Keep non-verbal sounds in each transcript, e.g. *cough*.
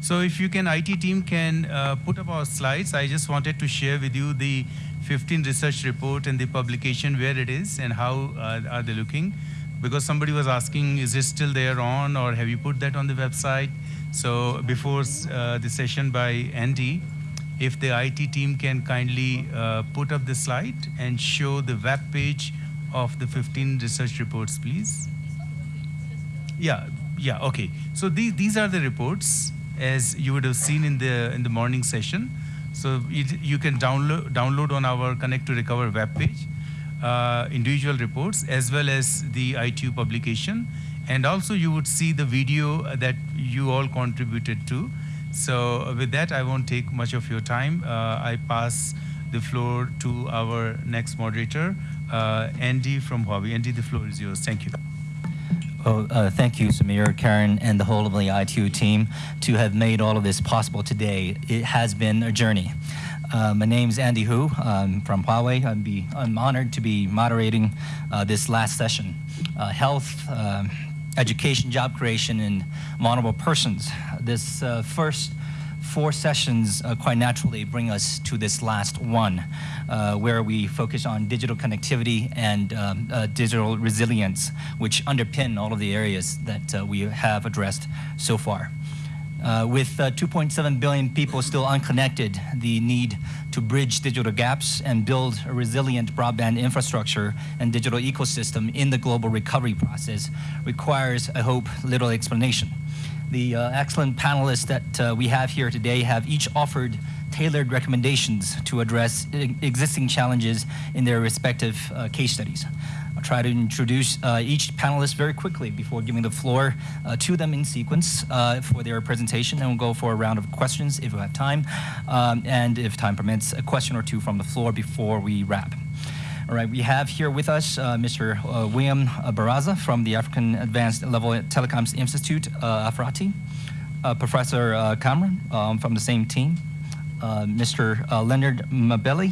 So if you can, IT team can uh, put up our slides. I just wanted to share with you the 15 research report and the publication, where it is and how uh, are they looking. Because somebody was asking, is it still there on or have you put that on the website? So before uh, the session by Andy, if the IT team can kindly uh, put up the slide and show the web page of the 15 research reports, please. Yeah, yeah, okay. So these, these are the reports as you would have seen in the in the morning session. So it, you can download download on our Connect to Recover webpage uh, individual reports as well as the ITU publication. And also you would see the video that you all contributed to. So with that, I won't take much of your time. Uh, I pass the floor to our next moderator, uh, Andy from Huawei. Andy, the floor is yours. Thank you. Well, uh, thank you, Samir, Karen, and the whole of the ITU team to have made all of this possible today. It has been a journey. Uh, my name is Andy Hu I'm from Huawei. I'm, be, I'm honored to be moderating uh, this last session. Uh, health, um, education, job creation, and vulnerable persons. This uh, first four sessions uh, quite naturally bring us to this last one, uh, where we focus on digital connectivity and um, uh, digital resilience, which underpin all of the areas that uh, we have addressed so far. Uh, with uh, 2.7 billion people still unconnected, the need to bridge digital gaps and build a resilient broadband infrastructure and digital ecosystem in the global recovery process requires, I hope, little explanation. The uh, excellent panelists that uh, we have here today have each offered tailored recommendations to address existing challenges in their respective uh, case studies. I'll try to introduce uh, each panelist very quickly before giving the floor uh, to them in sequence uh, for their presentation, and we'll go for a round of questions if we have time, um, and if time permits, a question or two from the floor before we wrap. All right, we have here with us uh, Mr. Uh, William Baraza from the African Advanced Level Telecoms Institute, uh, AFRALTI, uh, Professor uh, Kamau um, from the same team, uh, Mr. Leonard Mabele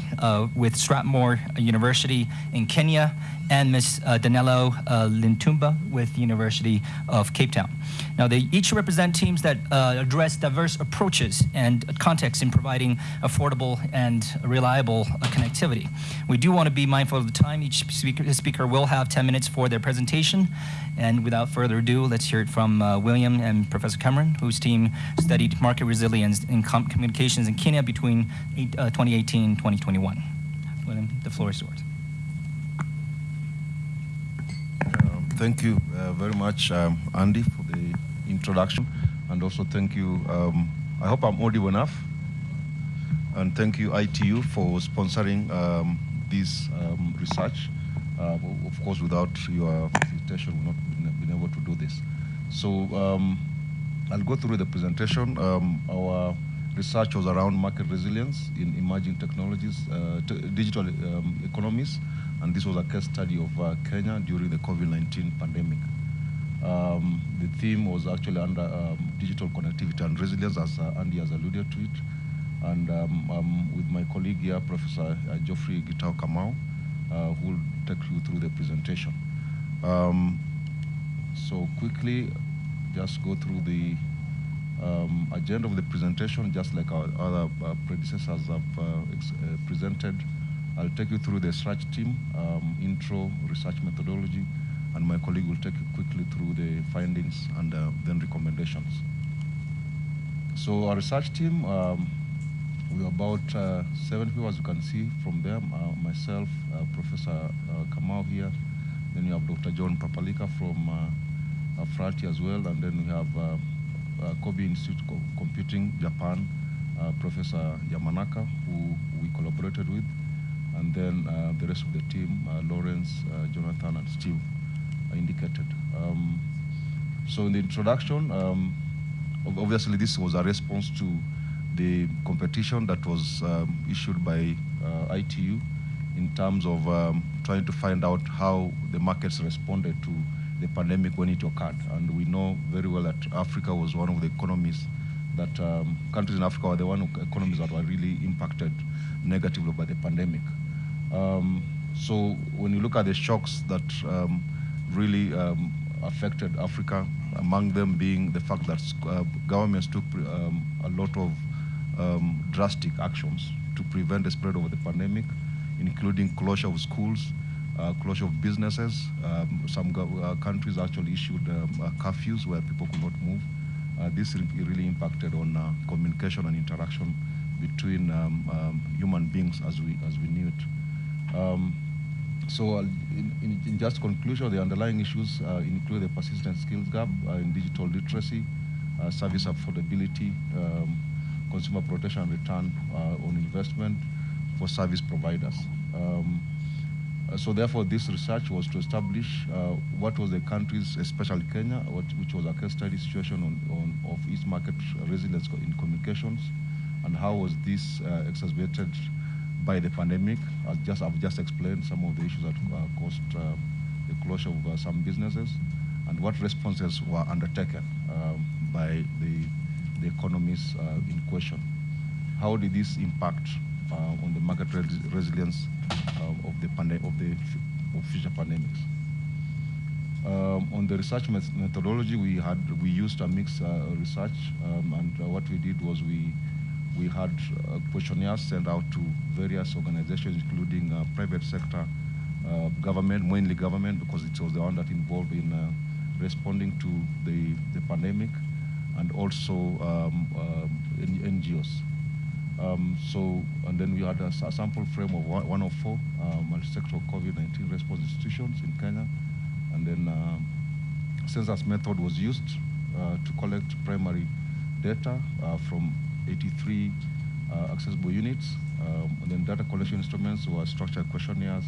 with Strathmore University in Kenya, and Ms. Uh, Danilo uh, Iitumba with the University of Cape Town. Now, they each represent teams that uh, address diverse approaches and contexts in providing affordable and reliable uh, connectivity. We do want to be mindful of the time. Each speaker, speaker, will have 10 minutes for their presentation. And without further ado, let's hear it from uh, William and Professor Kamau, whose team studied market resilience in com communications in Kenya between 2018 and 2021. William, the floor is yours. Thank you uh, very much, um, Andy, for the introduction. And also thank you, um, I hope I'm audible enough. And thank you, ITU, for sponsoring um, this um, research. Uh, of course, without your facilitation, we would not been able to do this. So um, I'll go through the presentation. Our research was around market resilience in emerging technologies, uh, digital economies, and this was a case study of uh, Kenya during the COVID-19 pandemic. Um, the theme was actually under um, digital connectivity and resilience, as uh, Andy has alluded to it. And um, um with my colleague here, Professor uh, Geoffrey Gitau Kamau, uh, who will take you through the presentation. Um, so quickly, just go through the um, agenda of the presentation, just like our other uh, predecessors have uh, uh, presented. I'll take you through the research team, um, intro, research methodology, and my colleague will take you quickly through the findings and uh, then recommendations. So our research team, um, we're about uh, seven people, as you can see from them, uh, myself, uh, Professor uh, Kamau here, then you have Dr. John Papalika from uh, Frati as well, and then we have uh, Kobe Institute of Computing, Japan, Professor Yamanaka, who we collaborated with, and then uh, the rest of the team, uh, Lawrence, uh, Jonathan, and Steve, indicated. Um, so in the introduction, um, obviously this was a response to the competition that was um, issued by ITU in terms of um, trying to find out how the markets responded to the pandemic when it occurred. And we know very well that Africa was one of the economies that um, countries in Africa were the one economies that were really impacted negatively by the pandemic. Um, so when you look at the shocks that um, really um, affected Africa, among them being the fact that uh, governments took um, a lot of um, drastic actions to prevent the spread of the pandemic, including closure of schools, uh, closure of businesses. Um, some uh, countries actually issued uh, curfews where people could not move. Uh, this re really impacted on uh, communication and interaction between um, um, human beings as we as we knew it. Um, so, in, in, in, just conclusion, the underlying issues include the persistent skills gap in digital literacy, service affordability, um, consumer protection and return on investment for service providers. Um, uh, so therefore, this research was to establish uh, what was the country's, especially Kenya, what, which was a case study situation on, on, of its market resilience in communications, and how was this uh, exacerbated by the pandemic. I've just, I've just explained some of the issues that uh, caused uh, the closure of uh, some businesses, and what responses were undertaken um, by the, the economies in question. How did this impact on the market res resilience um, of the of the of future pandemics. Um, on the research methodology, we had we used a mixed uh, research, um, and uh, what we did was we we had uh, questionnaires sent out to various organizations, including uh, private sector, uh, government, mainly government, because it was the one that involved in responding to the the pandemic, and also um, NGOs. Um, so, and then we had a, a sample frame of 104 uh, multi-sectoral COVID-19 response institutions in Kenya. And then uh, census method was used uh, to collect primary data uh, from 83 uh, accessible units. Um, and then data collection instruments were structured questionnaires.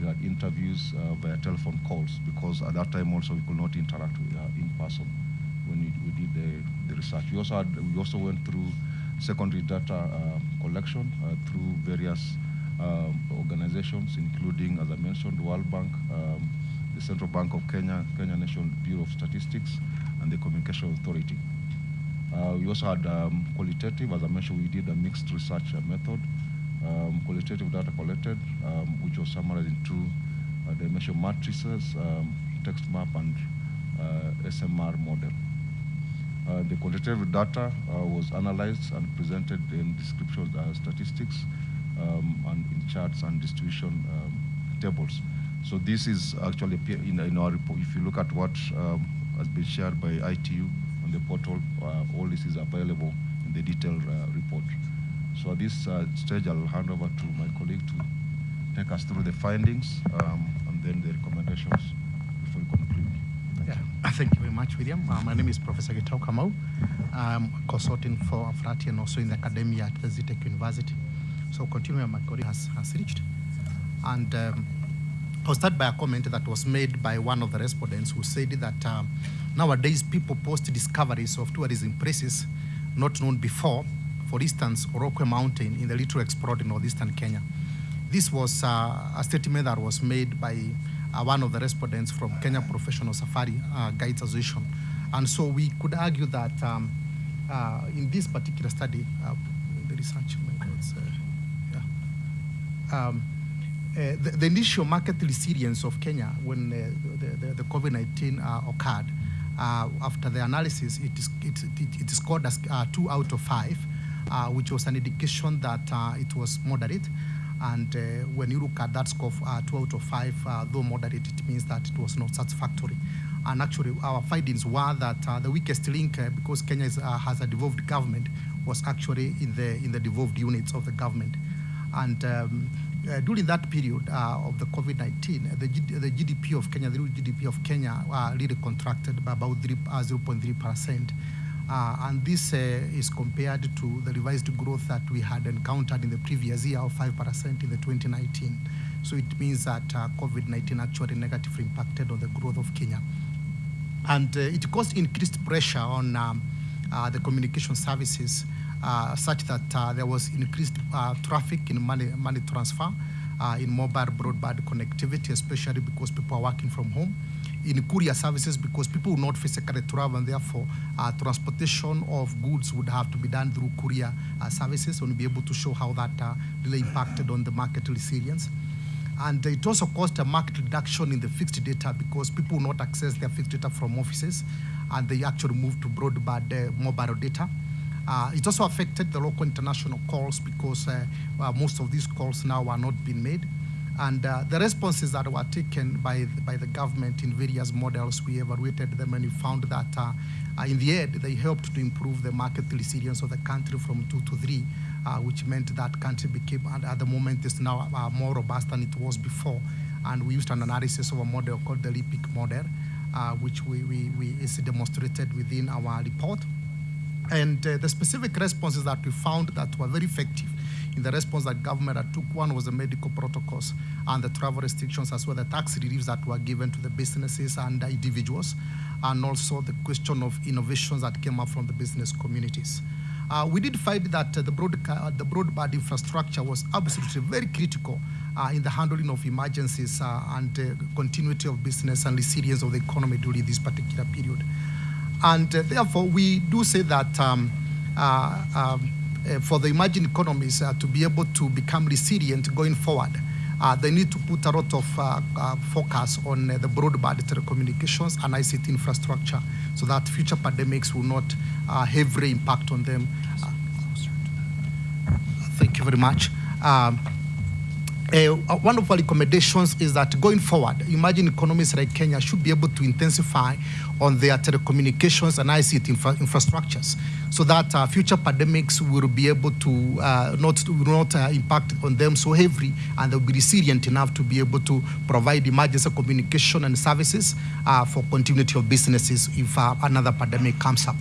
We had interviews uh, via telephone calls because at that time also we could not interact with, in person when we, we did the, the research. We also, had, we also went through secondary data uh, collection uh, through various um, organizations, including, as I mentioned, World Bank, um, the Central Bank of Kenya, Kenya National Bureau of Statistics, and the Communication Authority. Uh, we also had um, qualitative, as I mentioned, we did a mixed research method. Um, qualitative data collected, um, which was summarized into uh, dimension matrices, um, text map, and uh, SMR model. Uh, the qualitative data uh, was analyzed and presented in description uh, statistics um, and in charts and distribution um, tables. So this is actually in, in, our report. If you look at what has been shared by ITU on the portal, uh, all this is available in the detailed uh, report. So at this uh, stage, I'll hand over to my colleague to take us through the findings um, and then the recommendations. Uh, *laughs* thank you very much, William. Uh, my name is Professor Gitau Kamau. I'm consulting for Afralti and also in the academia at the Zetech University. So continuing my colleague has, has reached. And um, I'll start by a comment that was made by one of the respondents who said that um, nowadays people post discoveries of tourism places not known before, for instance, Orokwe Mountain in the Little Explored in northeastern Kenya. This was uh, a statement that was made by uh, one of the respondents from Kenya Professional Safari uh, Guides Association. And so we could argue that um, uh, in this particular study, uh, the research methods, uh, yeah, um, uh, the, the, initial market resilience of Kenya when the, the, the COVID-19 occurred, after the analysis, it is, it, it, scored as two out of five, which was an indication that it was moderate. And uh, when you look at that score, uh, two out of five, uh, though moderate, it means that it was not satisfactory. And actually, our findings were that uh, the weakest link, uh, because Kenya is, uh, has a devolved government, was actually in the in the devolved units of the government. And um, during that period of the COVID-19, the, the, GDP of Kenya, the GDP of Kenya, really contracted by about 0.3 percent. Uh, and this uh, is compared to the revised growth that we had encountered in the previous year of 5% in the 2019. So it means that uh, COVID-19 actually negatively impacted on the growth of Kenya. And uh, it caused increased pressure on um, uh, the communication services uh, such that there was increased traffic in money, money transfer, in mobile broadband connectivity, especially because people are working from home in courier services because people will not physically travel and therefore uh, transportation of goods would have to be done through courier uh, services and be able to show how that uh, really impacted on the market resilience. And it also caused a market reduction in the fixed data because people will not access their fixed data from offices. and they actually moved to broadband uh, mobile data. Uh, it also affected the local international calls because uh, well, most of these calls now are not being made. And uh, the responses that were taken by, the- by the government in various models, we evaluated them and we found that uh, uh, in the end, they helped to improve the market resilience of the country from two to three, uh, which meant that country became, at the moment, is now uh, more robust than it was before. And we used an analysis of a model called the LIPIC model, uh, which we, we, we is demonstrated within our report. And uh, the specific responses that we found that were very effective in the response that government had took, one was the medical protocols and the travel restrictions as well, the tax reliefs that were given to the businesses and individuals, and also the question of innovations that came up from the business communities. Uh, we did find that uh, the, broadca- uh, the broadband infrastructure was absolutely very critical uh, in the handling of emergencies uh, and uh, continuity of business and resilience of the economy during this particular period. And uh, therefore, we do say that um, uh, um, uh, for the emerging economies uh, to be able to become resilient going forward, uh, they need to put a lot of uh, uh, focus on uh, the broadband telecommunications and ICT infrastructure so that future pandemics will not uh, heavily impact on them. Thank you very much. Um, uh, one of our recommendations is that going forward, emerging economies like Kenya should be able to intensify on their telecommunications and ICT infra- infrastructures so that uh, future pandemics will be able to uh, not, not uh, impact on them so heavily and they'll be resilient enough to be able to provide emergency communication and services uh, for continuity of businesses if uh, another pandemic comes up.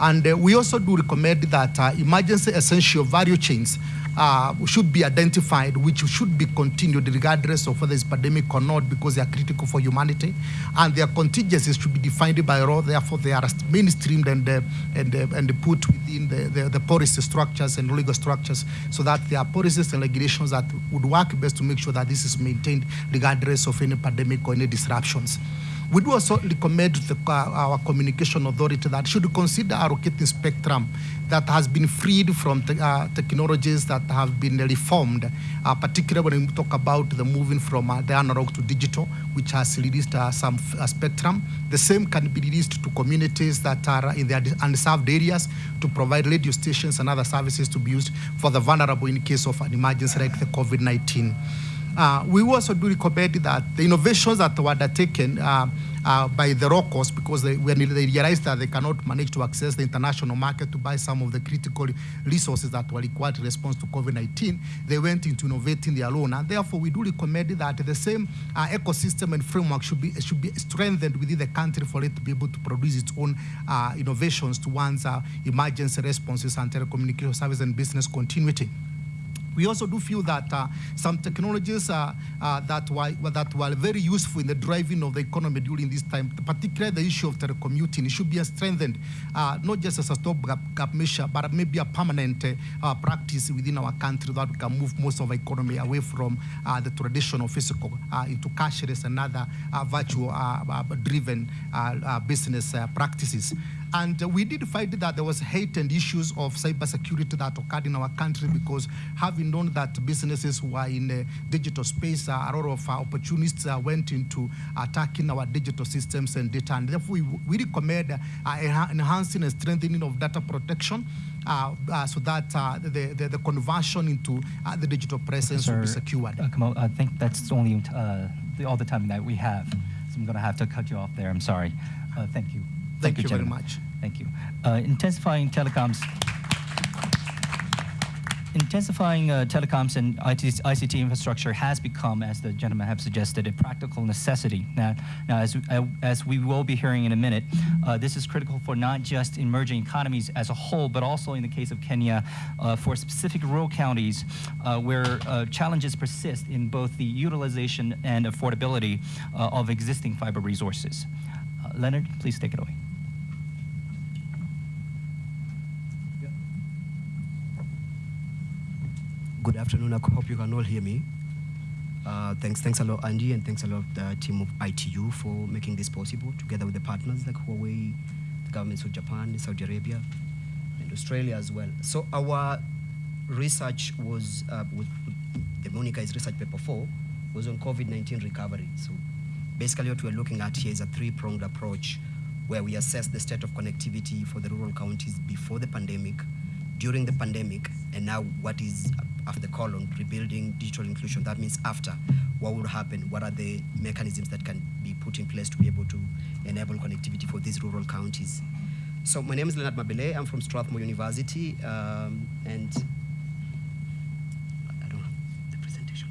And we also do recommend that emergency essential value chains uh, should be identified, which should be continued regardless of whether it's pandemic or not, because they are critical for humanity. And their contingencies should be defined by law. Therefore, they are mainstreamed and, uh, and, uh, and put within the, the, the policy structures and legal structures so that there are policies and regulations that would work best to make sure that this is maintained regardless of any pandemic or any disruptions. We do also recommend the, uh, our communication authority that should consider allocating spectrum that has been freed from te- uh, technologies that have been reformed, uh, particularly when we talk about the moving from uh, the analog to digital, which has released uh, some uh, spectrum. The same can be released to communities that are in the unde- unserved areas to provide radio stations and other services to be used for the vulnerable in case of an emergency like the COVID-19. Uh, we also do recommend that the innovations that were undertaken uh, uh, by the locals, because they, when they realized that they cannot manage to access the international market to buy some of the critical resources that were required in response to COVID-19, they went into innovating their own. And therefore, we do recommend that the same uh, ecosystem and framework should be, should be strengthened within the country for it to be able to produce its own uh, innovations towards uh, emergency responses and telecommunication service and business continuity. We also do feel that uh, some technologies uh, uh, that, were, that were very useful in the driving of the economy during this time, particularly the issue of telecommuting, it should be strengthened, uh, not just as a stopgap measure, but maybe a permanent uh, practice within our country that we can move most of our economy away from uh, the traditional physical into cashless and other virtual driven uh, business practices. And uh, we did find that there was hate and issues of cybersecurity that occurred in our country because having known that businesses who are in the digital space, uh, a lot of uh, opportunists uh, went into attacking our digital systems and data. And therefore, we, we recommend uh, enhancing and strengthening of data protection uh, uh, so that uh, the, the, the conversion into uh, the digital presence will be secured. uh, Kamau, I think that's only uh, the, all the time that we have. So I'm going to have to cut you off there. I'm sorry. Uh, thank you. Thank you very much. Thank you. Uh, intensifying telecoms. Intensifying uh, telecoms and IT, ICT infrastructure has become, as the gentleman have suggested, a practical necessity. Now, now as, uh, as we will be hearing in a minute, uh, this is critical for not just emerging economies as a whole, but also in the case of Kenya, uh, for specific rural counties uh, where uh, challenges persist in both the utilization and affordability uh, of existing fiber resources. Uh, Leonard, please take it away. Good afternoon. I hope you can all hear me. Uh, thanks, thanks a lot, Andy, and thanks a lot, the team of ITU, for making this possible, together with the partners like Huawei, the governments of Japan, Saudi Arabia, and Australia as well. So our research was, uh, with, the Monica is research paper four, was on COVID-19 recovery. So basically, what we're looking at here is a three-pronged approach where we assess the state of connectivity for the rural counties before the pandemic, during the pandemic, and now what is after the colon, rebuilding digital inclusion. That means after, what will happen? What are the mechanisms that can be put in place to be able to enable connectivity for these rural counties? So my name is Leonard Mabele. I'm from Strathmore University, um, and I don't have the presentation.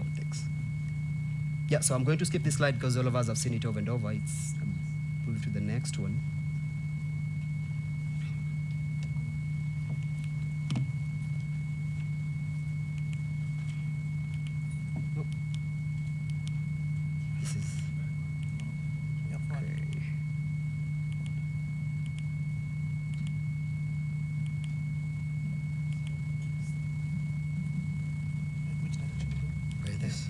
Oh, thanks. Yeah, so I'm going to skip this slide because all of us have seen it over and over. It's um, move to the next one. Nope. This is okay. Where is this?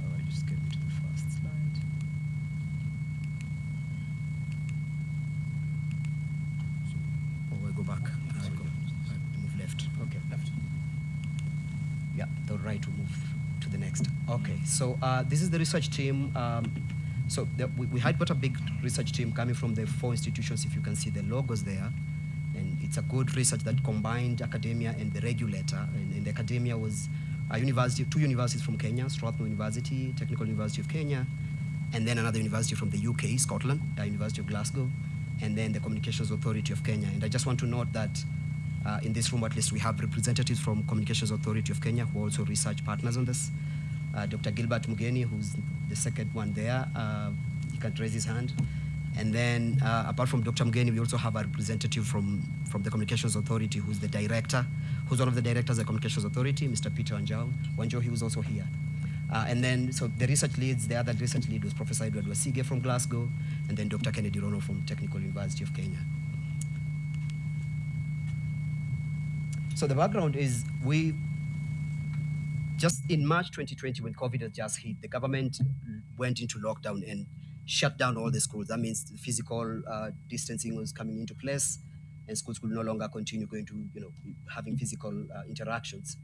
Oh, I just get to the first slide. Oh, I go back. I go. I move left. Okay, left. Yeah, the right will move to the next. Okay, so uh, this is the research team. Um, so the, we, we had got a big research team coming from the four institutions, if you can see the logos there. And it's a good research that combined academia and the regulator. And, and the academia was a university, two universities from Kenya, Strathmore University, Technical University of Kenya, and then another university from the UK, Scotland, the University of Glasgow, and then the Communications Authority of Kenya. And I just want to note that uh, in this room, at least, we have representatives from Communications Authority of Kenya who are also research partners on this. Uh, Dr. Gilbert Mugeni, who's the second one there, uh, he can raise his hand. And then, uh, apart from Dr. Mugeni, we also have a representative from, from the Communications Authority, who's the director, who's one of the directors of the Communications Authority, Mr. Peter Wanjau. Wanjau, he was also here. Uh, and then, so the research leads, the other research lead was Professor Edward Wasige from Glasgow, and then Dr. Kennedy Rono from Technical University of Kenya. So the background is we just in March 2020, when COVID had just hit, the government went into lockdown and shut down all the schools. That means physical uh, distancing was coming into place, and schools could no longer continue going to, you know, having physical uh, interactions,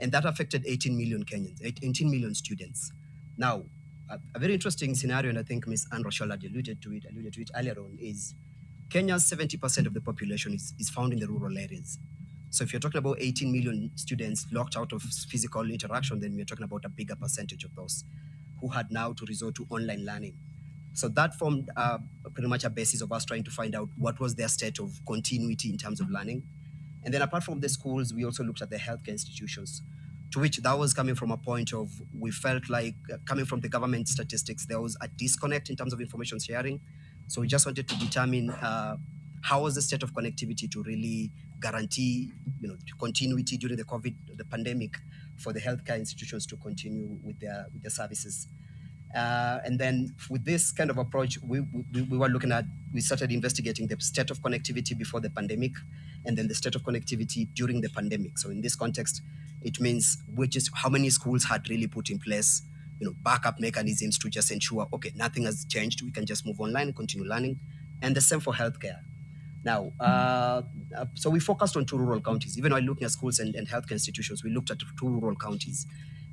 and that affected 18 million Kenyans, 18 million students. Now, a, a very interesting scenario, and I think Ms. Anne Rochelle alluded to it, alluded to it earlier on, is Kenya's 70% of the population is, is found in the rural areas. So if you're talking about 18 million students locked out of physical interaction, then we're talking about a bigger percentage of those who had now to resort to online learning. So that formed uh, pretty much a basis of us trying to find out what was their state of continuity in terms of learning. And then apart from the schools, we also looked at the healthcare institutions, to which that was coming from a point of we felt like uh, coming from the government statistics, there was a disconnect in terms of information sharing. So we just wanted to determine uh, how was the state of connectivity to really guarantee you know continuity during the covid the pandemic for the healthcare institutions to continue with their with their services? Uh, and then with this kind of approach we, we, we were looking at we started investigating the state of connectivity before the pandemic and then the state of connectivity during the pandemic. So in this context it means which is how many schools had really put in place you know backup mechanisms to just ensure okay nothing has changed we can just move online continue learning. And the same for healthcare now, uh, uh, so we focused on two rural counties. Even while looking at schools and, and healthcare institutions, we looked at two rural counties.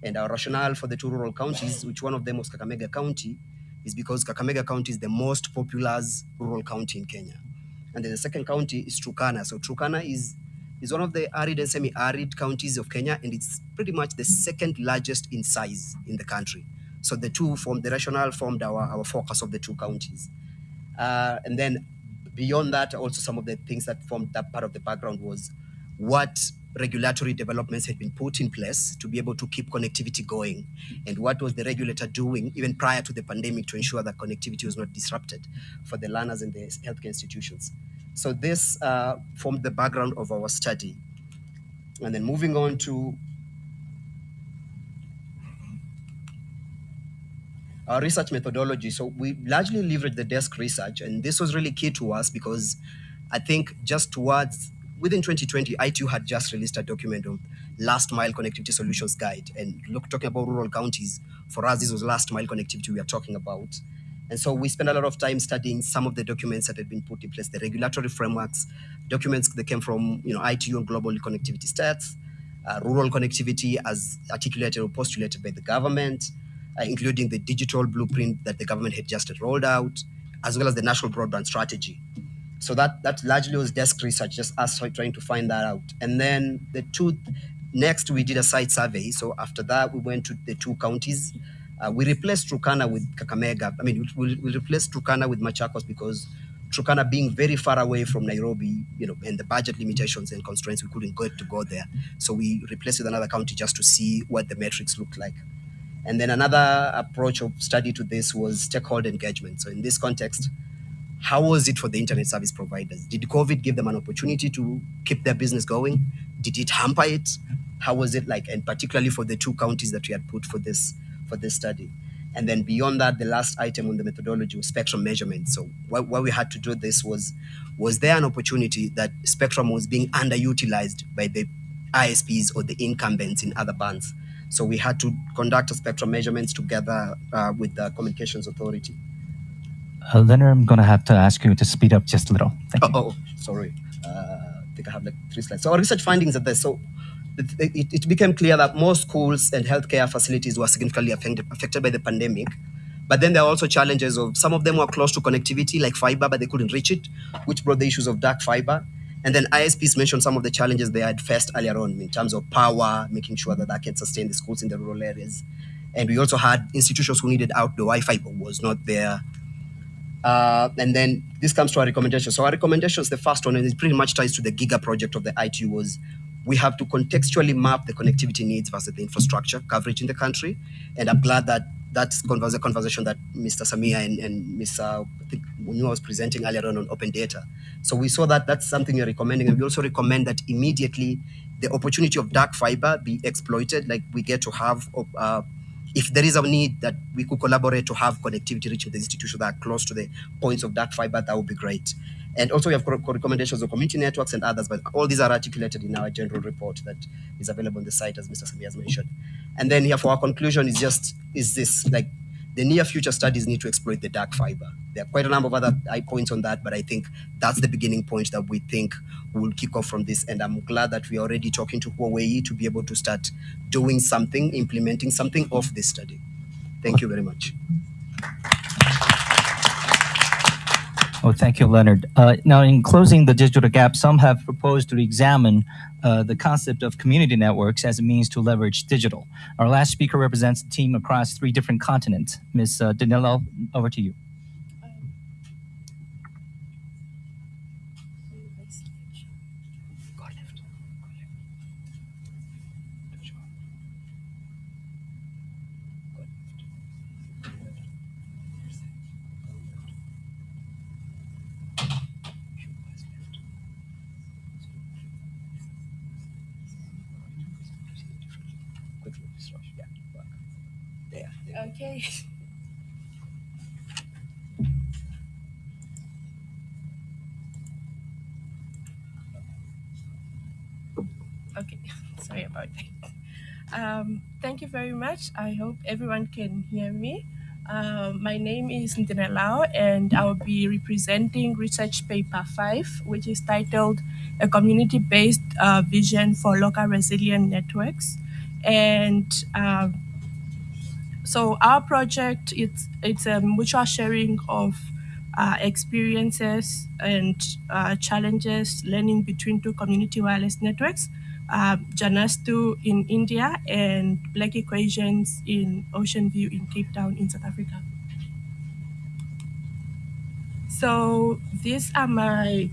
And our rationale for the two rural counties, which one of them was Kakamega County, is because Kakamega County is the most populous rural county in Kenya. And then the second county is Turkana. So Turkana is, is one of the arid and semi-arid counties of Kenya, and it's pretty much the second largest in size in the country. So the two formed, the rationale formed our, our focus of the two counties. Uh, and then beyond that, also some of the things that formed that part of the background was what regulatory developments had been put in place to be able to keep connectivity going, and what was the regulator doing even prior to the pandemic to ensure that connectivity was not disrupted for the learners and the healthcare institutions. So this uh, formed the background of our study. And then moving on to our research methodology. So we largely leveraged the desk research, and this was really key to us because I think just towards within 2020, ITU had just released a document on last mile connectivity solutions guide, and look talking about rural counties. For us, this was last mile connectivity we are talking about. And so we spent a lot of time studying some of the documents that had been put in place, the regulatory frameworks, documents that came from you know ITU and global connectivity stats, uh, rural connectivity as articulated or postulated by the government, uh, including the digital blueprint that the government had just rolled out, as well as the national broadband strategy. So that, that largely was desk research, just us trying to find that out. And then the two, next we did a site survey. So after that, we went to the two counties. Uh, we replaced Turkana with Kakamega. I mean, we, we replaced Turkana with Machakos because Turkana being very far away from Nairobi, you know, and the budget limitations and constraints, we couldn't go to go there. So we replaced with another county just to see what the metrics looked like. And then another approach of study to this was stakeholder engagement. So in this context, how was it for the internet service providers? Did COVID give them an opportunity to keep their business going? Did it hamper it? How was it like? And particularly for the two counties that we had put for this for this study. And then beyond that, the last item on the methodology was spectrum measurement. So why, we had to do this was, was there an opportunity that spectrum was being underutilized by the ISPs or the incumbents in other bands? So we had to conduct a spectrum measurements together uh, with the Communications Authority. Uh, Leonard, I'm going to have to ask you to speed up just a little. Thank Oh, you. oh, sorry. Uh, I think I have like three slides. So our research findings are there. So it, it, it became clear that most schools and healthcare facilities were significantly affected, affected by the pandemic. But then there are also challenges of some of them were close to connectivity, like fiber, but they couldn't reach it, which brought the issues of dark fiber. And then ISPs mentioned some of the challenges they had faced earlier on in terms of power, making sure that that can sustain the schools in the rural areas. And we also had institutions who needed outdoor Wi-Fi but was not there. Uh, and then this comes to our recommendations. So our recommendations, the first one, and it pretty much ties to the Giga project of the ITU, was we have to contextually map the connectivity needs versus the infrastructure coverage in the country. And I'm glad that that's converse, conversation that Mr. Samia and, and Mr. I think Munua was presenting earlier on on open data. So we saw that that's something we're recommending. And we also recommend that immediately the opportunity of dark fiber be exploited. Like we get to have, uh, if there is a need that we could collaborate to have connectivity reaching the institutions that are close to the points of dark fiber, that would be great. And also we have recommendations of community networks and others, but all these are articulated in our general report that is available on the site, as Mr. Samia has mentioned. And then here for our conclusion is just, is this, like, the near future studies need to exploit the dark fiber. There are quite a number of other points on that, but I think that's the beginning point that we think will kick off from this. And I'm glad that we are already talking to Huawei to be able to start doing something, implementing something of this study. Thank you very much. Oh, thank you, Leonard. Uh, now, in closing the digital gap, some have proposed to examine uh, the concept of community networks as a means to leverage digital. Our last speaker represents a team across three different continents. Ms. Uh, Danilo, over to you. Okay. Okay, sorry about that. Um, thank you very much. I hope everyone can hear me. Uh, my name is Ndinelao and I'll be representing research paper 5, which is titled A Community-Based uh, Vision for Local Resilient Networks. And uh, so our project, it's, it's a mutual sharing of uh, experiences and uh, challenges learning between two community wireless networks, uh, Janastu in India and Black Equations in Ocean View in Cape Town in South Africa. So these are my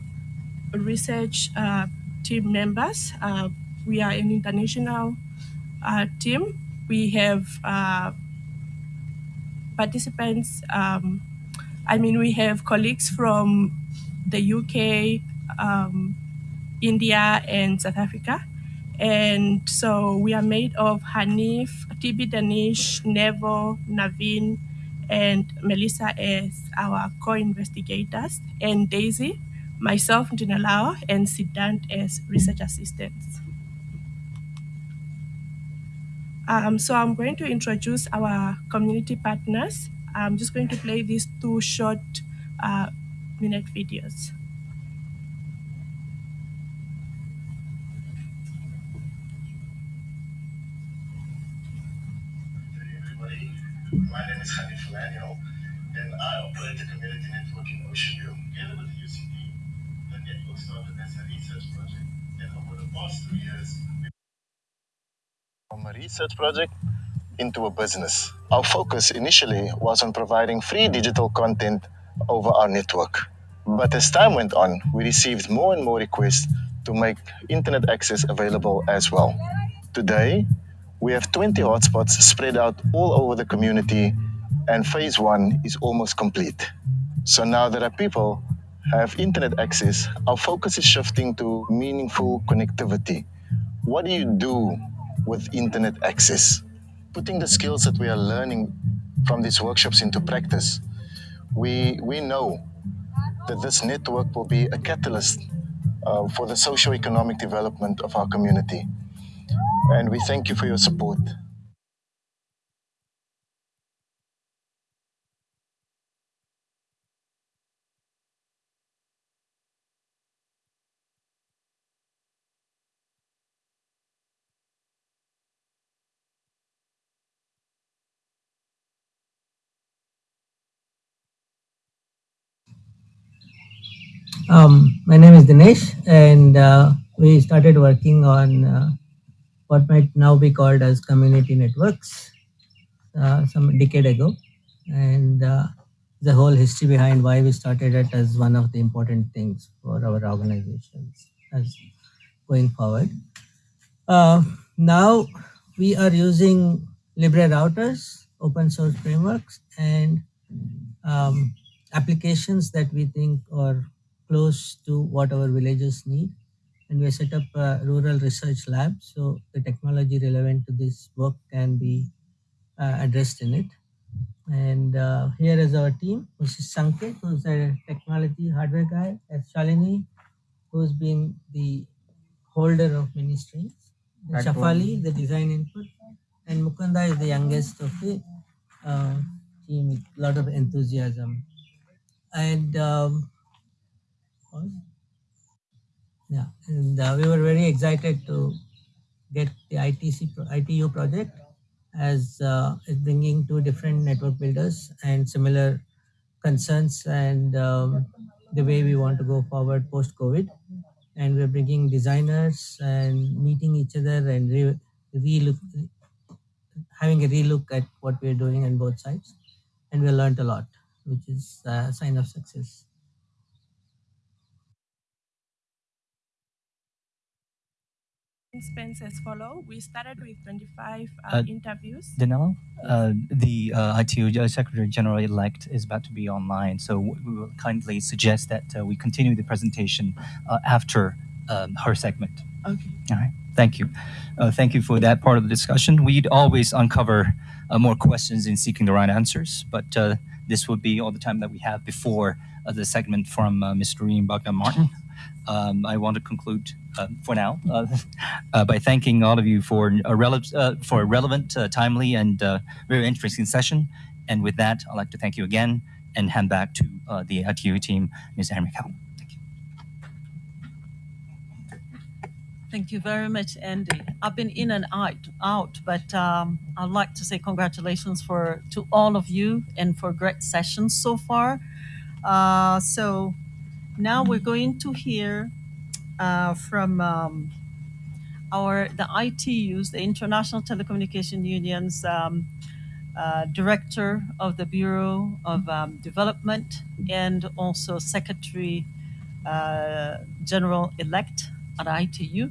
research uh, team members. Uh, we are an international uh, team. We have participants, um, I mean, we have colleagues from the UK, um, India, and South Africa. And so we are made of Hanif, Tibi Danish, Nevo, Naveen, and Melissa as our co-investigators, and Daisy, myself, Ndinelao, and Siddhant as research assistants. Um, so I'm going to introduce our community partners. I'm just going to play these two short uh, minute videos. My name is Hanif Fulanio, and I operate a community network in Ocean View. Together with the UCT, the network started as a research project, and over the past two years, from a research project into a business. Our focus initially was on providing free digital content over our network. But as time went on, we received more and more requests to make internet access available as well. Today, we have 20 hotspots spread out all over the community, and phase one is almost complete. So now that our people have internet access, our focus is shifting to meaningful connectivity. What do you do with internet access? Putting the skills that we are learning from these workshops into practice, we, we know that this network will be a catalyst uh, for the socio-economic development of our community. And we thank you for your support. Um, my name is Dinesh, and uh, we started working on uh, what might now be called as community networks uh, some decade ago, and uh, the whole history behind why we started it as one of the important things for our organizations as going forward. Uh, now we are using Libre routers, open source frameworks, and um, applications that we think are close to what our villages need. And we set up a rural research lab, so the technology relevant to this work can be uh, addressed in it. And uh, here is our team, which is Sanket, who's a technology hardware guy, as Shalini, who's been the holder of many strings, Shafali, the design input, and Mukunda is the youngest of the uh, team with a lot of enthusiasm. And um, yeah, and uh, we were very excited to get the ITC ITU project as uh, bringing two different network builders and similar concerns and um, the way we want to go forward post COVID. And we're bringing designers and meeting each other and re- re-look, having a relook at what we're doing on both sides. And we learned a lot, which is a sign of success. Spends as follow. We started with 25 uh, Uh, interviews. Danilo, uh, the uh, ITU Secretary General elect is about to be online, so we will kindly suggest that uh, we continue the presentation uh, after um, her segment. Okay. All right. Thank you. Uh, thank you for that part of the discussion. We'd always uncover uh, more questions in seeking the right answers, but uh, this would be all the time that we have before uh, the segment from uh, Ms. Doreen Bogdan Martin. Um, I want to conclude uh, for now uh, *laughs* uh, by thanking all of you for a, rele- uh, for a relevant, uh, timely, and uh, very interesting session. And with that, I'd like to thank you again and hand back to uh, the ITU team, Ms. Henry Cow. Thank you. Thank you very much, Andy. I've been in and out, out, but um, I'd like to say congratulations for to all of you and for great sessions so far. Uh, so now we're going to hear uh, from um, our the ITUs, the International Telecommunication Union's um, uh, director of the Bureau of um, Development and also Secretary uh, General elect at ITU.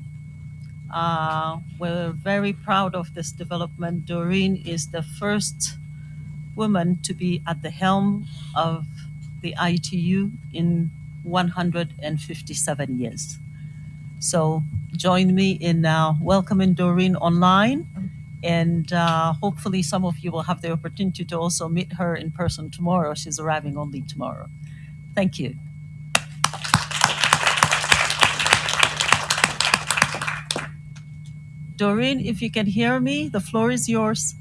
Uh, we're very proud of this development. Doreen is the first woman to be at the helm of the ITU in 157 years. So join me in uh, welcoming Doreen online. And uh, hopefully, some of you will have the opportunity to also meet her in person tomorrow. She's arriving only tomorrow. Thank you. Doreen, if you can hear me, the floor is yours.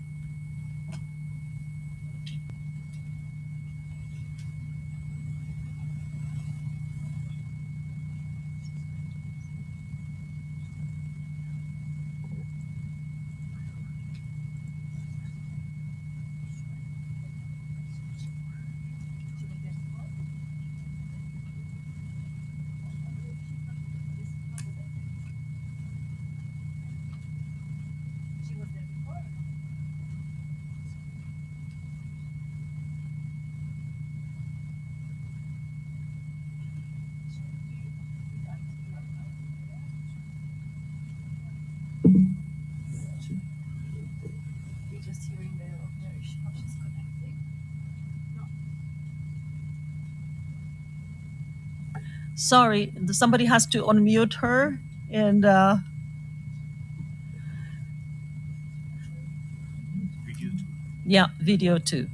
Sorry, somebody has to unmute her and uh, Video yeah, video too.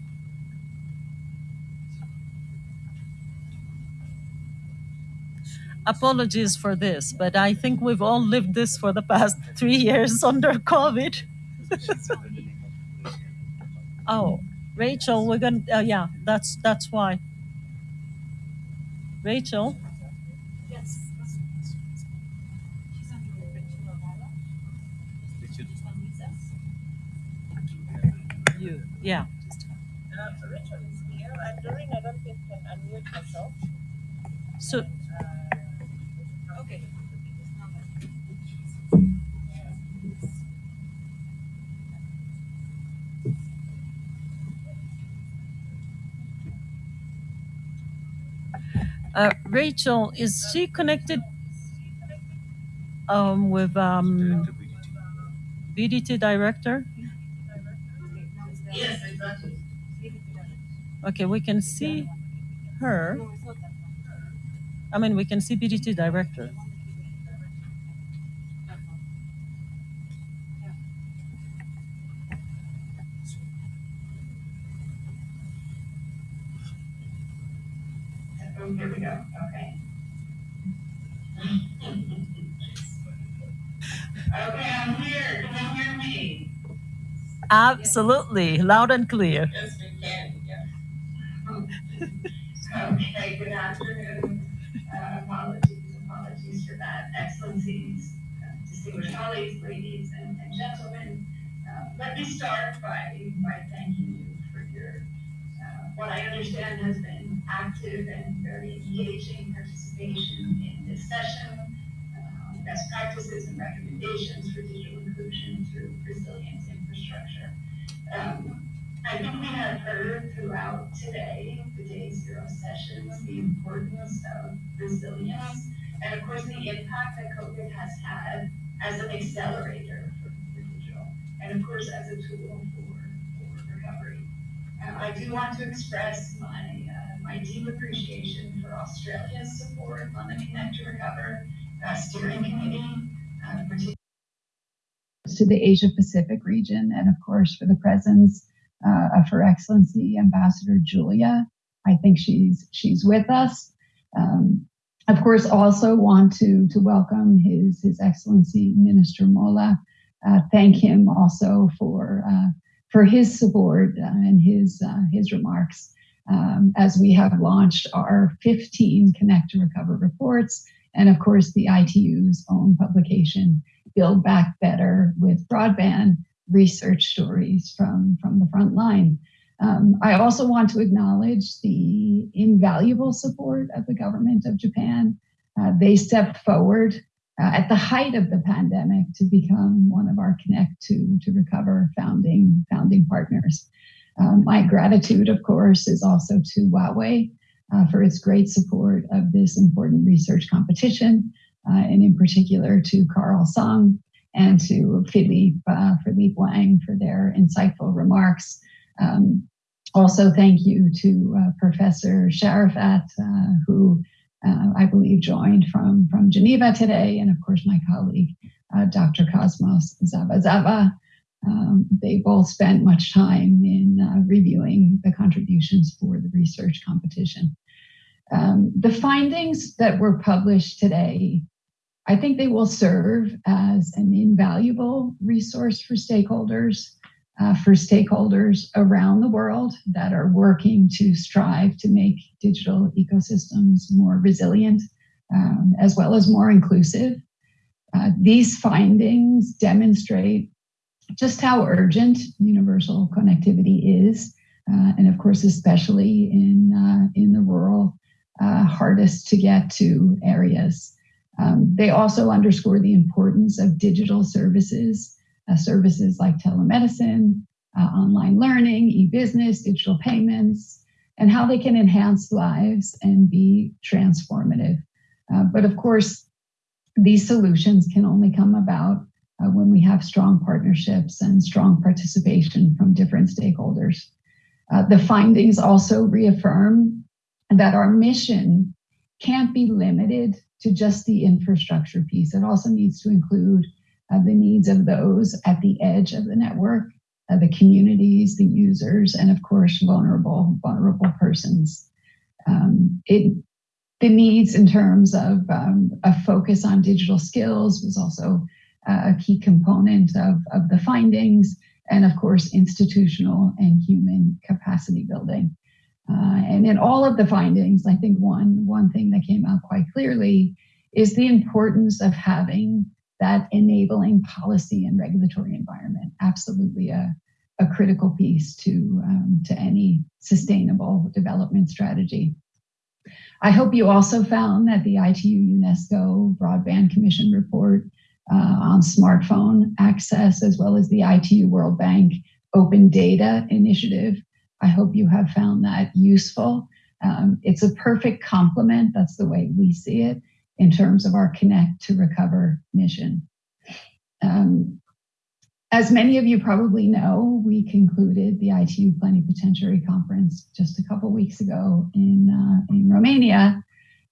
Apologies for this, but I think we've all lived this for the past *laughs* three years under COVID. *laughs* Oh, Rachel, we're gonna. Uh, yeah, that's that's why. Rachel. You. Yeah. Uh, Rachel is here. And Doreen, I don't think can unmute herself. So Okay. Uh, Rachel, is she connected um, with um, BDT director? Okay, we can see her. I mean, we can see BDT director. Oh, here we go, okay. Okay, I'm here, can you hear me? Absolutely, loud and clear. Yes, we can, yeah. Okay, good afternoon. Uh, apologies, apologies for that. Excellencies, uh, distinguished colleagues, ladies and and gentlemen. Uh, Let me start by, by thanking you for your, what I understand has been active and very engaging participation in this session. Best practices and recommendations for digital inclusion through resilient infrastructure. Um, I think we have heard throughout today, the day zero sessions, the importance of resilience and of course the impact that COVID has had as an accelerator for, for digital and of course as a tool for, for recovery. Uh, I do want to express my, uh, my deep appreciation for Australia's support on the Connect to Recover uh, steering committee, uh, to the Asia Pacific region, and of course for the presence uh, of Her Excellency Ambassador Julia. I think she's she's with us. Um, of course, also want to to welcome His His Excellency Minister Mola. Uh, thank him also for uh, for his support uh, and his uh, his remarks um, as we have launched our 15 Connect to Recover reports, and of course the ITU's own publication Build Back Better with Broadband Research Stories from, from the front line. Um, I also want to acknowledge the invaluable support of the government of Japan. Uh, they stepped forward uh, at the height of the pandemic to become one of our Connect to, to Recover founding, founding partners. Um, my gratitude, of course, is also to Huawei uh, for its great support of this important research competition uh, and in particular to Carl Song and to Philippe, uh, Philippe Wang for their insightful remarks. Um, also, thank you to uh, Professor Sharafat, uh, who uh, I believe joined from, from Geneva today, and of course my colleague, uh, Dr. Cosmos Zavazava. Um, they both spent much time in reviewing the contributions for the research competition. Um, the findings that were published today I think they will serve as an invaluable resource for stakeholders, uh, for stakeholders around the world that are working to strive to make digital ecosystems more resilient, um, as well as more inclusive. Uh, these findings demonstrate just how urgent universal connectivity is, uh, and of course, especially in, uh, in the rural, uh, hardest to get to areas. Um, they also underscore the importance of digital services, uh, services like telemedicine, uh, online learning, e-business, digital payments, and how they can enhance lives and be transformative. Uh, but of course, these solutions can only come about uh, when we have strong partnerships and strong participation from different stakeholders. Uh, the findings also reaffirm that our mission can't be limited to just the infrastructure piece. It also needs to include uh, the needs of those at the edge of the network, uh, the communities, the users, and of course, vulnerable, vulnerable persons. Um, it, the needs in terms of um, a focus on digital skills was also uh, a key component of, of the findings, and of course, institutional and human capacity building. Uh, and in all of the findings, I think one, one thing that came out quite clearly is the importance of having that enabling policy and regulatory environment. Absolutely a, a critical piece to, um, to any sustainable development strategy. I hope you also found that the ITU UNESCO Broadband Commission report uh, on smartphone access, as well as the ITU World Bank Open Data Initiative. I hope you have found that useful. Um, it's a perfect complement, that's the way we see it, in terms of our Connect to Recover mission. Um, as many of you probably know, we concluded the ITU Plenipotentiary Conference just a couple weeks ago in, uh, in Romania.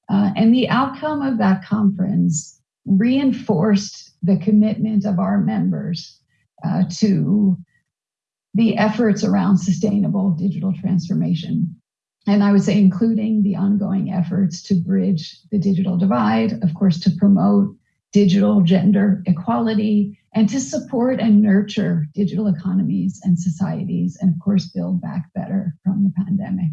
Uh, and the outcome of that conference reinforced the commitment of our members uh, to the efforts around sustainable digital transformation. And I would say, including the ongoing efforts to bridge the digital divide, of course, to promote digital gender equality, and to support and nurture digital economies and societies, and of course, build back better from the pandemic.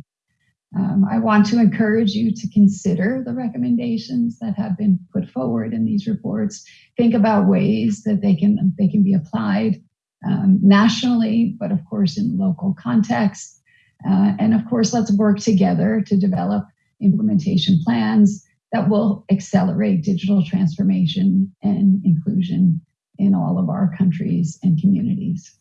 Um, I want to encourage you to consider the recommendations that have been put forward in these reports. Think about ways that they can, they can be applied um, nationally, but of course in local context. Uh, and of course, let's work together to develop implementation plans that will accelerate digital transformation and inclusion in all of our countries and communities.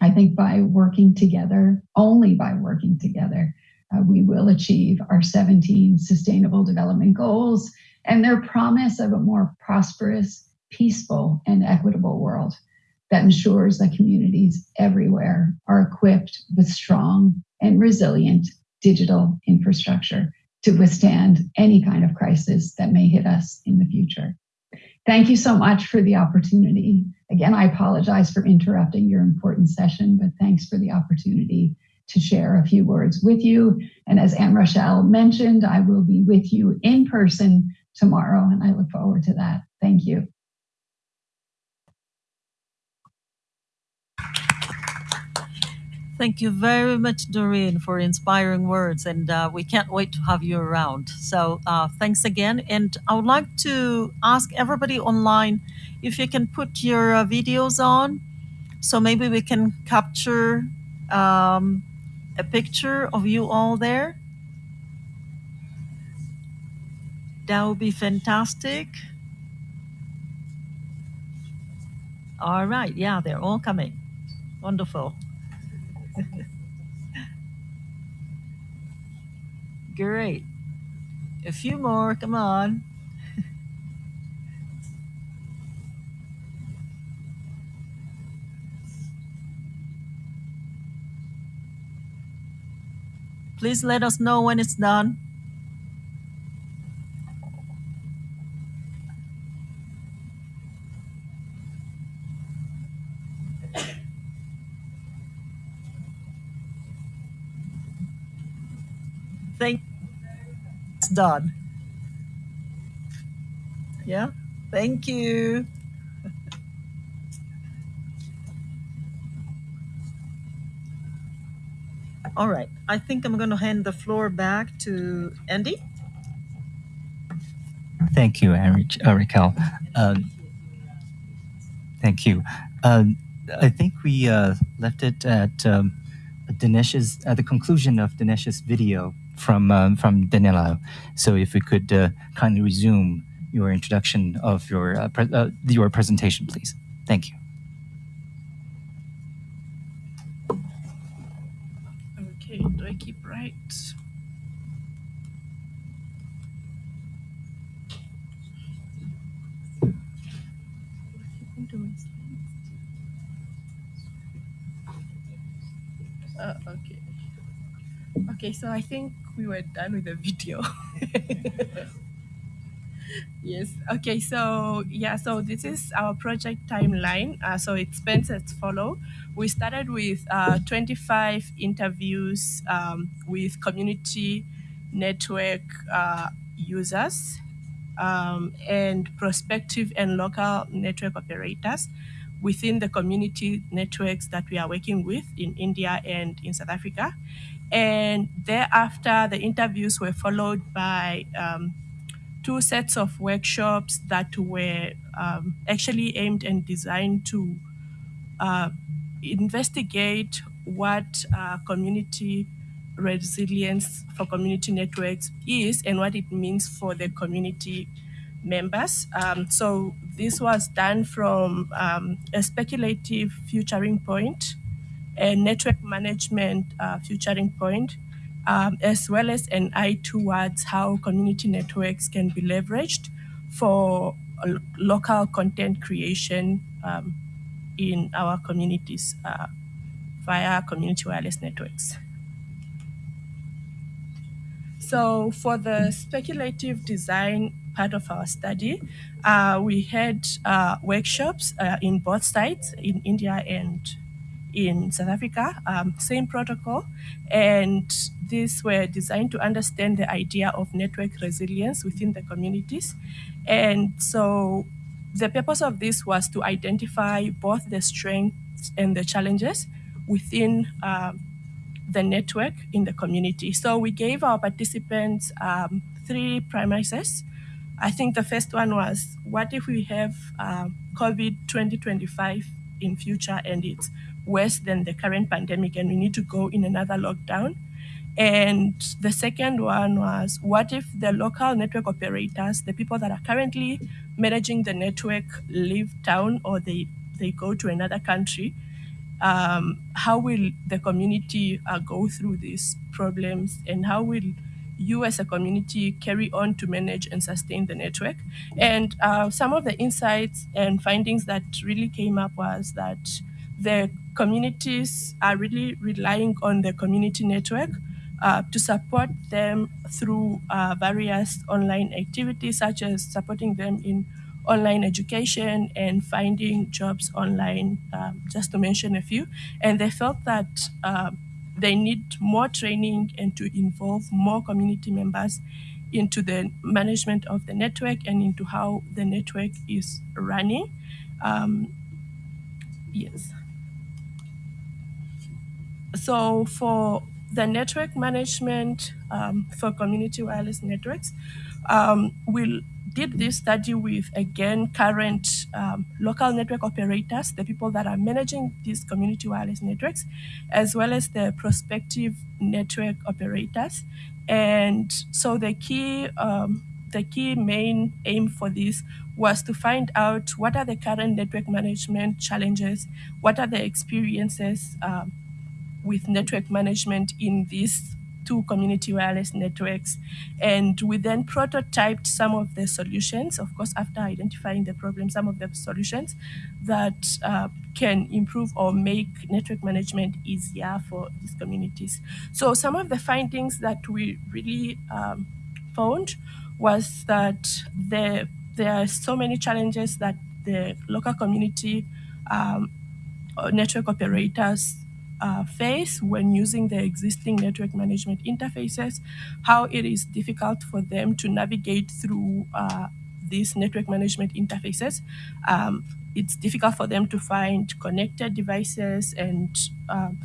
I think by working together, only by working together, uh, we will achieve our 17 sustainable development goals and their promise of a more prosperous, peaceful, and equitable world that ensures that communities everywhere are equipped with strong and resilient digital infrastructure to withstand any kind of crisis that may hit us in the future. Thank you so much for the opportunity. Again, I apologize for interrupting your important session, but thanks for the opportunity to share a few words with you. And as Anne Rachel mentioned, I will be with you in person tomorrow, and I look forward to that. Thank you. Thank you very much, Doreen, for inspiring words, and uh, we can't wait to have you around. So uh, thanks again, and I would like to ask everybody online if you can put your uh, videos on, so maybe we can capture um, a picture of you all there. That would be fantastic. All right, yeah, they're all coming. Wonderful. Great. A few more, come on. Please let us know when it's done. Thank it's done. Yeah, thank you. *laughs* All right, I think I'm going to hand the floor back to Andy. Thank you, Eric, uh, Raquel. Um, thank you. Um, I think we uh, left it at um, Dinesh's at the conclusion of Dinesh's video from um, from Ndinelao. So if we could uh, kindly resume your introduction of your uh, pre uh, your presentation, please. Thank you. Okay, do I keep right? Uh, okay. So I think we were done with the video. *laughs* Yes. Okay. So yeah. So this is our project timeline. Uh, so as follow. We started with uh, 25 interviews um, with community network uh, users um, and prospective and local network operators within the community networks that we are working with in India and in South Africa. And thereafter, the interviews were followed by um, two sets of workshops that were um, actually aimed and designed to uh, investigate what uh, community resilience for community networks is and what it means for the community members. Um, so this was done from um, a speculative futuring point, a network management uh, futuring point, um, as well as an eye towards how community networks can be leveraged for local content creation um, in our communities uh, via community wireless networks. So for the speculative design part of our study, uh, we had uh, workshops uh, in both sites, in India and in South Africa, um, same protocol. And these were designed to understand the idea of network resilience within the communities. And so the purpose of this was to identify both the strengths and the challenges within um, the network in the community. So we gave our participants um, three premises. I think the first one was, what if we have um, COVID 2025 in future and it's worse than the current pandemic and we need to go in another lockdown? And the second one was, what if the local network operators, the people that are currently managing the network, leave town or they, they go to another country? um, how will the community uh, go through these problems and how will you as a community carry on to manage and sustain the network and uh, some of the insights and findings that really came up was that the communities are really relying on the community network uh, to support them through uh, various online activities such as supporting them in online education and finding jobs online, um, just to mention a few. And they felt that uh, they need more training and to involve more community members into the management of the network and into how the network is running. Um, yes. So for the network management um, for community wireless networks, um, we'll did this study with, again, current um, local network operators, the people that are managing these community wireless networks, as well as the prospective network operators. And so the key, um, the key main aim for this was to find out what are the current network management challenges, what are the experiences um, with network management in these two community wireless networks. And we then prototyped some of the solutions, of course, after identifying the problem, some of the solutions that uh, can improve or make network management easier for these communities. So some of the findings that we really um, found was that there, there are so many challenges that the local community um, network operators uh, face when using the existing network management interfaces, how it is difficult for them to navigate through uh, these network management interfaces. Um, it's difficult for them to find connected devices and um,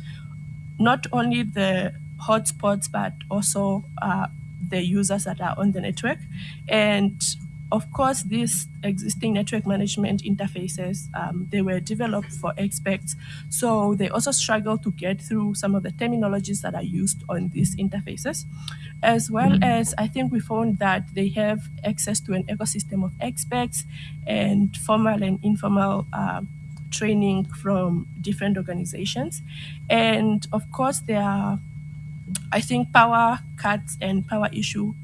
not only the hotspots, but also uh, the users that are on the network. And of course, these existing network management interfaces, um, they were developed for experts. So they also struggle to get through some of the terminologies that are used on these interfaces. As well as I think we found that they have access to an ecosystem of experts and formal and informal uh, training from different organizations. And of course, there are, I think, power cuts and power issues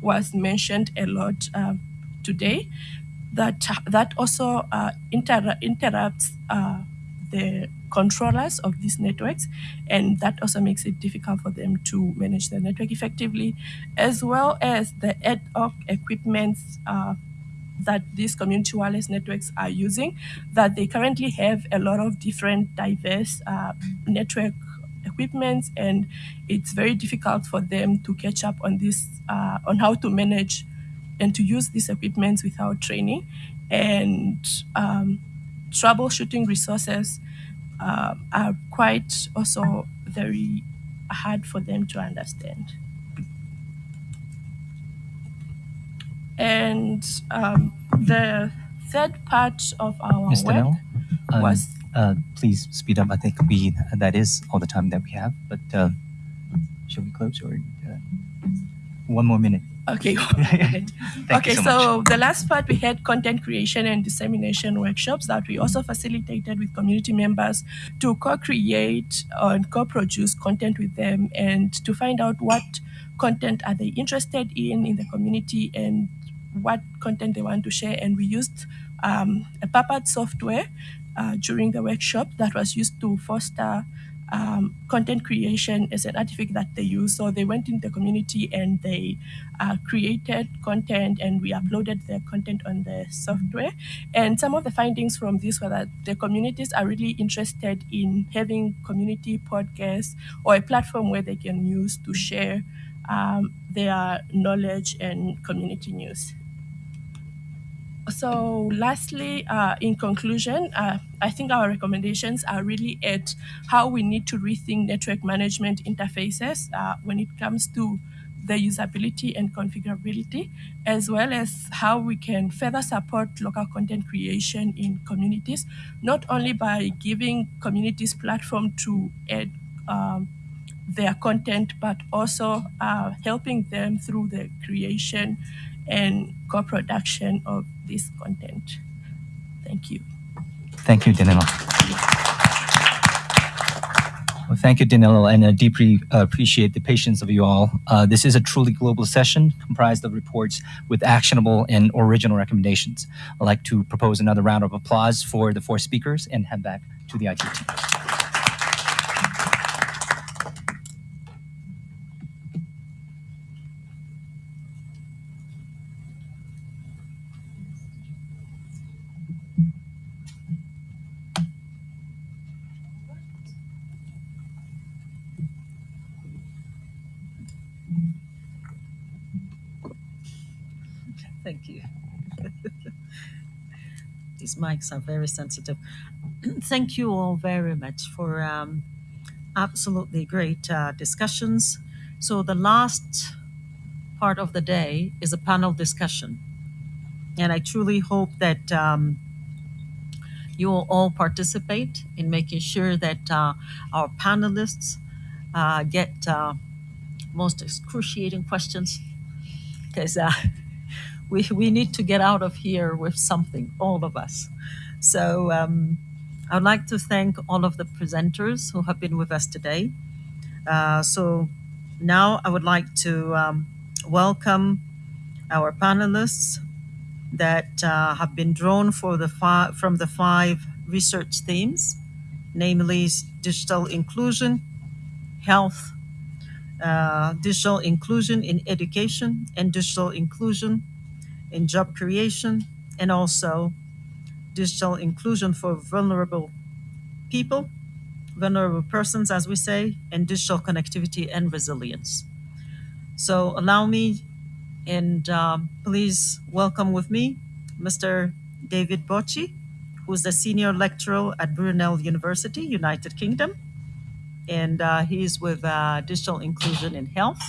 was mentioned a lot um, today that that also uh, inter interrupts uh, the controllers of these networks and that also makes it difficult for them to manage the network effectively as well as the ad hoc equipment uh, that these community wireless networks are using, that they currently have a lot of different diverse uh, network equipments, and it's very difficult for them to catch up on this, uh, on how to manage and to use these equipments without training, and um, troubleshooting resources uh, are quite also very hard for them to understand. And um, the third part of our Mr. work Nell, um, was uh, please speed up. I think we that is all the time that we have. But uh, should we close or uh, one more minute? Okay. *laughs* *laughs* Okay, so, so, the last part we had content creation and dissemination workshops that we also facilitated with community members to co-create and co-produce content with them and to find out what content are they interested in in the community and what content they want to share. And we used um, a Puppet software uh, during the workshop that was used to foster um, content creation is an artifact that they use. So they went in the community and they uh, created content and we uploaded their content on the software. And some of the findings from this were that the communities are really interested in having community podcasts or a platform where they can use to share um, their knowledge and community news. So, lastly, uh, in conclusion, uh, I think our recommendations are really at how we need to rethink network management interfaces uh, when it comes to the usability and configurability, as well as how we can further support local content creation in communities, not only by giving communities platform to add um, their content, but also uh, helping them through the creation and co-production of this content. Thank you. Thank you, Ndinelao. Well, thank you, Ndinelao, and I deeply uh, appreciate the patience of you all. Uh, this is a truly global session comprised of reports with actionable and original recommendations. I'd like to propose another round of applause for the four speakers and head back to the IT team. Thank you. *laughs* These mics are very sensitive. *clears throat* Thank you all very much for um, absolutely great uh, discussions. So, the last part of the day is a panel discussion. And I truly hope that um, you will all participate in making sure that uh, our panelists uh, get uh, most excruciating questions because uh, we, we need to get out of here with something, all of us. So um, I would like to thank all of the presenters who have been with us today. Uh, so now I would like to um, welcome our panelists that uh, have been drawn for the from the five research themes, namely digital inclusion, health, uh, digital inclusion in education, and digital inclusion in job creation, and also digital inclusion for vulnerable people, vulnerable persons, as we say, and digital connectivity and resilience. So allow me and um, please welcome with me Mr. David Bocci, who's the senior lecturer at Brunel University, United Kingdom. And uh, he's with uh, digital inclusion in health.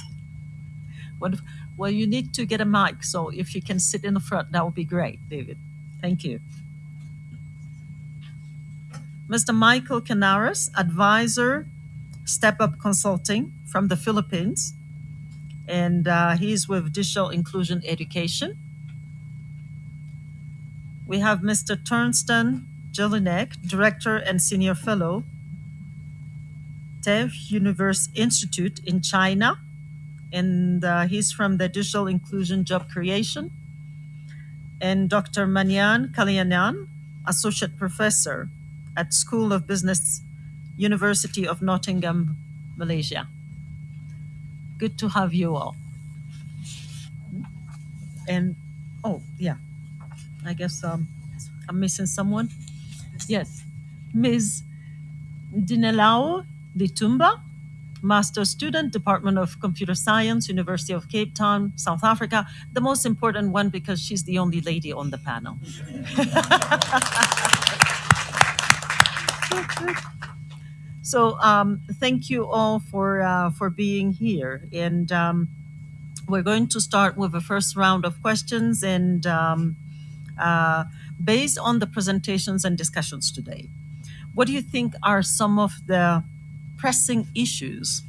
What, well, you need to get a mic, so if you can sit in the front, that would be great, David. Thank you. Mr. Michael Canares, advisor, Step Up Consulting from the Philippines, and uh, he's with Digital Inclusion Education. We have Mr. Torsten Jelinek, Director and Senior Fellow, TEF Universe Institute in China, and uh, he's from the Digital Inclusion Job Creation. And Dr. Maniam Kaliannan, Associate Professor at School of Business, University of Nottingham, Malaysia. Good to have you all. And, oh, yeah. I guess um, I'm missing someone. Yes, Ms. Ndinelao Iitumba, master student, Department of Computer Science, University of Cape Town, South Africa. The most important one because she's the only lady on the panel. *laughs* so um, thank you all for uh, for being here, and um, we're going to start with the first round of questions and. Um, uh, based on the presentations and discussions today, what do you think are some of the pressing issues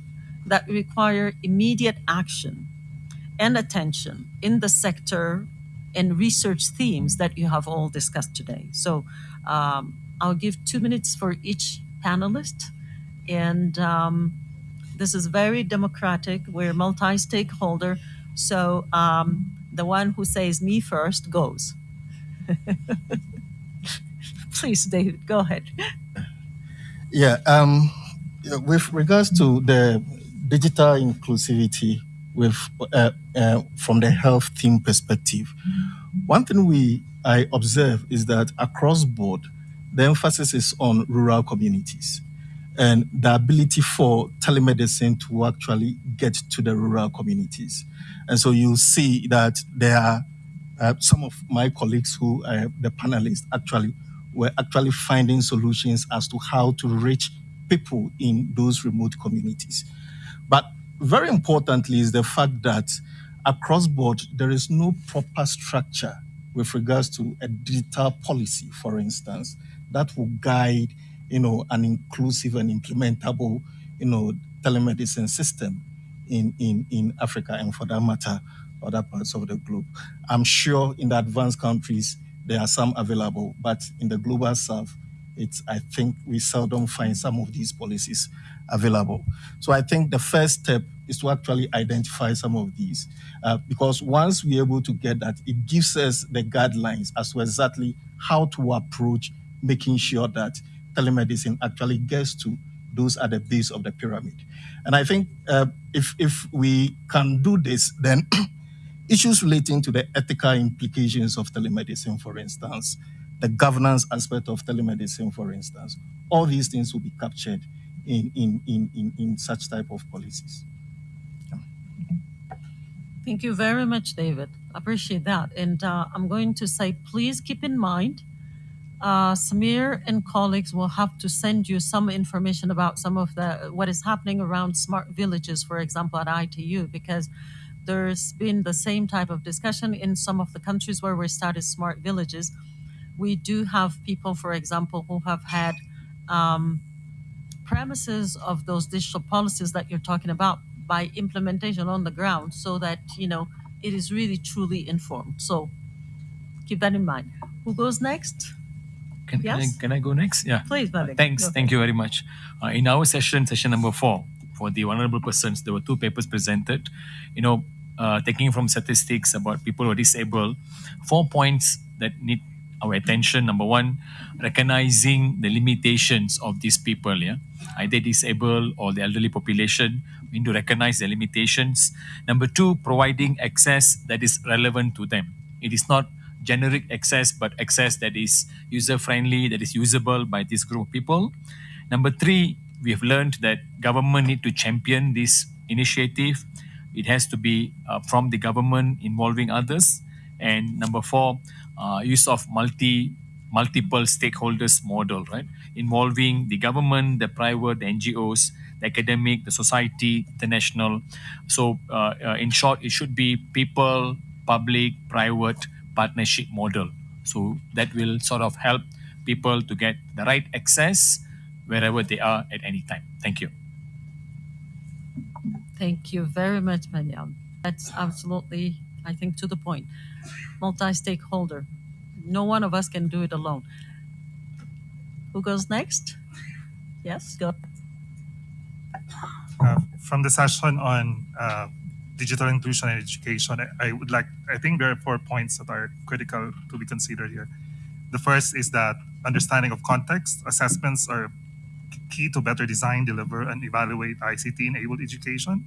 that require immediate action and attention in the sector and research themes that you have all discussed today? So um, I'll give two minutes for each panelist. And um, this is very democratic. We're multi-stakeholder. So um, the one who says me first goes. *laughs* Please, David, go ahead. Yeah, um, yeah, with regards to the digital inclusivity with uh, uh, from the health team perspective, one thing we I observe is that across board, the emphasis is on rural communities and the ability for telemedicine to actually get to the rural communities. And so you see that there are uh, some of my colleagues who uh, the panelists actually were actually finding solutions as to how to reach people in those remote communities. But very importantly is the fact that across board there is no proper structure with regards to a digital policy, for instance, that will guide, you know, an inclusive and implementable, you know, telemedicine system in, in, in Africa and for that matter, other parts of the globe. I'm sure in the advanced countries, there are some available, but in the global south, it's, I think we seldom find some of these policies available. So I think the first step is to actually identify some of these, uh, because once we're able to get that, it gives us the guidelines as to exactly how to approach making sure that telemedicine actually gets to those at the base of the pyramid. And I think uh, if, if we can do this, then *clears throat* issues relating to the ethical implications of telemedicine, for instance, the governance aspect of telemedicine, for instance, all these things will be captured in, in, in, in, in such type of policies. Thank you very much, David. Appreciate that. And uh, I'm going to say, please keep in mind, uh, Samir and colleagues will have to send you some information about some of the what is happening around smart villages, for example, at ITU, because there's been the same type of discussion in some of the countries where we started smart villages. We do have people, for example, who have had um, premises of those digital policies that you're talking about by implementation on the ground so that, you know, it is really truly informed. So keep that in mind. Who goes next? Can, yes? can, I, can I go next? Yeah. Please, Malik. Thanks. Go Thank you very much. Uh, in our session, session number four, for the vulnerable persons, there were two papers presented. You know, uh, taking from statistics about people who are disabled, four points that need our attention. Number one, recognizing the limitations of these people, yeah, either disabled or the elderly population. We need to recognize the limitations. Number two, providing access that is relevant to them. It is not generic access, but access that is user friendly, that is usable by this group of people. Number three, we have learned that government need to champion this initiative it has to be uh, from the government involving others. And number four, uh, use of multi multiple stakeholders model, right? Involving the government, the private, the NGOs, the academic, the society, the national. So uh, uh, in short, it should be people, public, private partnership model. So that will sort of help people to get the right access wherever they are at any time. Thank you. Thank you very much, Mariam. That's absolutely, I think, to the point. Multi-stakeholder. No one of us can do it alone. Who goes next? Yes, go. Uh, from the session on uh, digital inclusion and education, I, would like, I think there are four points that are critical to be considered here. The first is that understanding of context, assessments are key to better design, deliver, and evaluate ICT-enabled education.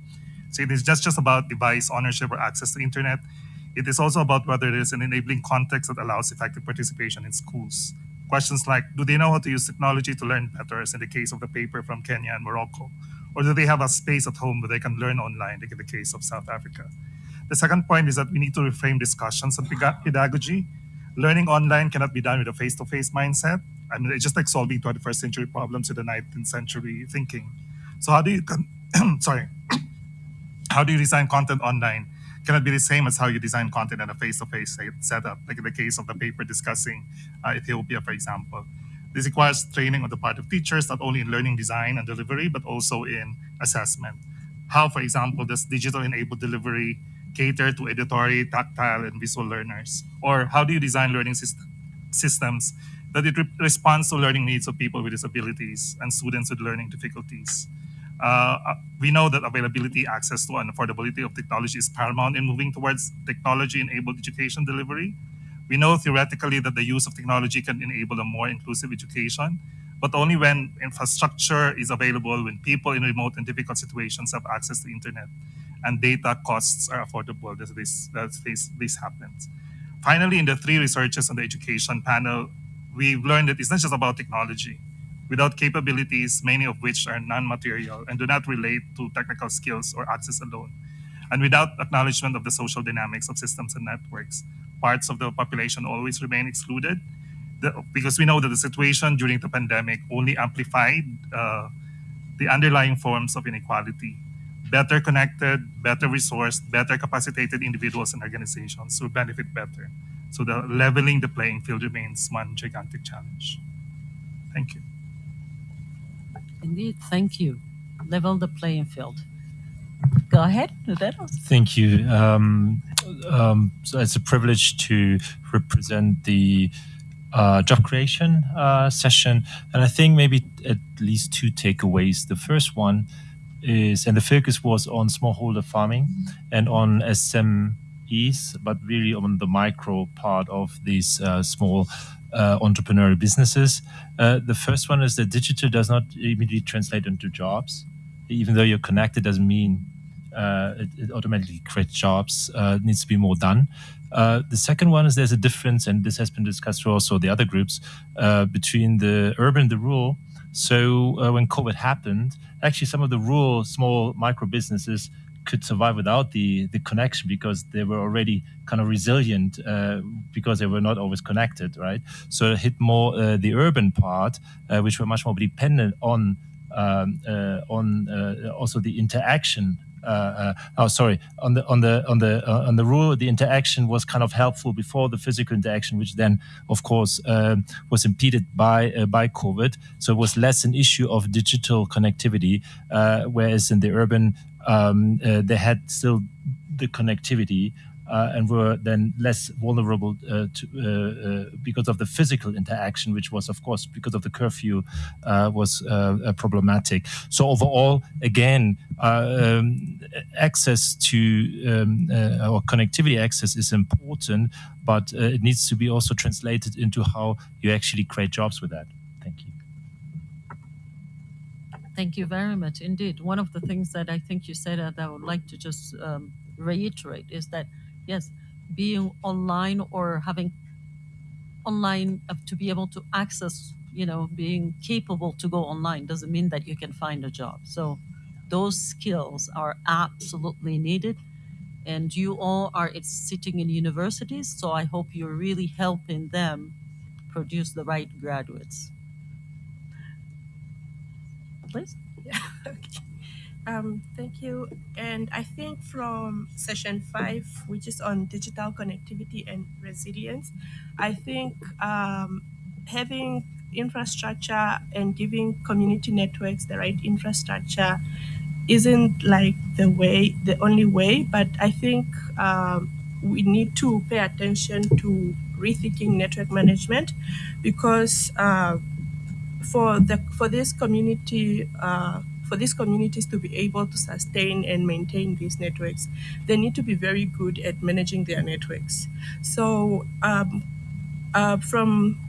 So it is just, just about device ownership or access to internet. It is also about whether there is an enabling context that allows effective participation in schools. Questions like, do they know how to use technology to learn better, as in the case of the paper from Kenya and Morocco? Or do they have a space at home where they can learn online, like in the case of South Africa? The second point is that we need to reframe discussions on pedagogy. Learning online cannot be done with a face-to-face mindset. I mean, it's just like solving 21st century problems with the 19th century thinking. So how do you, *clears throat* sorry, *clears throat* how do you design content online? Cannot be the same as how you design content in a face-to-face se- setup, like in the case of the paper discussing uh, Ethiopia, for example. This requires training on the part of teachers, not only in learning design and delivery, but also in assessment. How, for example, does digital enabled delivery cater to auditory, tactile, and visual learners? Or how do you design learning syst- systems that it re- responds to learning needs of people with disabilities and students with learning difficulties? Uh, we know that availability, access to, and affordability of technology is paramount in moving towards technology-enabled education delivery. We know theoretically that the use of technology can enable a more inclusive education, but only when infrastructure is available, when people in remote and difficult situations have access to the internet, and data costs are affordable. This that this this happens. Finally, in the three researches on the education panel, we've learned that it's not just about technology. Without capabilities, many of which are non-material and do not relate to technical skills or access alone, and without acknowledgement of the social dynamics of systems and networks, parts of the population always remain excluded. The, because we know that the situation during the pandemic only amplified uh, the underlying forms of inequality. Better connected, better resourced, better capacitated individuals and organizations will benefit better. So the leveling the playing field remains one gigantic challenge. Thank you. Indeed, thank you. Level the playing field. Go ahead, Roberto. Thank you. Um, um, so it's a privilege to represent the uh, job creation uh, session, and I think maybe at least two takeaways. The first one is, and the focus was on smallholder farming and on SMEs, but really on the micro part of these uh, small uh, entrepreneurial businesses. Uh, the first one is that digital does not immediately translate into jobs. Even though you're connected, doesn't mean uh, it, it automatically creates jobs. Uh, needs to be more done. Uh, the second one is there's a difference, and this has been discussed for also the other groups, uh, between the urban and the rural. So when COVID happened, actually some of the rural small micro businesses could survive without the the connection because they were already kind of resilient uh, because they were not always connected, right? So it hit more uh, the urban part, uh, which were much more dependent on um, uh, on uh, also the interaction. Uh, oh, sorry. On the on the on the on the rural, the interaction was kind of helpful before the physical interaction, which then, of course, was impeded by by COVID. So it was less an issue of digital connectivity, whereas in the urban, um, uh, they had still the connectivity. Uh, and were then less vulnerable uh, to, uh, uh, because of the physical interaction, which was, of course, because of the curfew, uh, was uh, problematic. So overall, again, um, access to um, or connectivity access is important, but it needs to be also translated into how you actually create jobs with that. Thank you. Very much indeed. One of the things that I think you said that I would like to just um, reiterate is that yes, being online or having online uh, to be able to access, you know, being capable to go online doesn't mean that you can find a job. So those skills are absolutely needed. And you all are it's sitting in universities, so I hope you're really helping them produce the right graduates. Please. Yeah. *laughs* okay. Um, thank you. And I think from session five, which is on digital connectivity and resilience, I think um, having infrastructure and giving community networks the right infrastructure isn't like the way, the only way, but I think um, we need to pay attention to rethinking network management because uh, for the for this community uh, for these communities to be able to sustain and maintain these networks, they need to be very good at managing their networks. So um, uh, from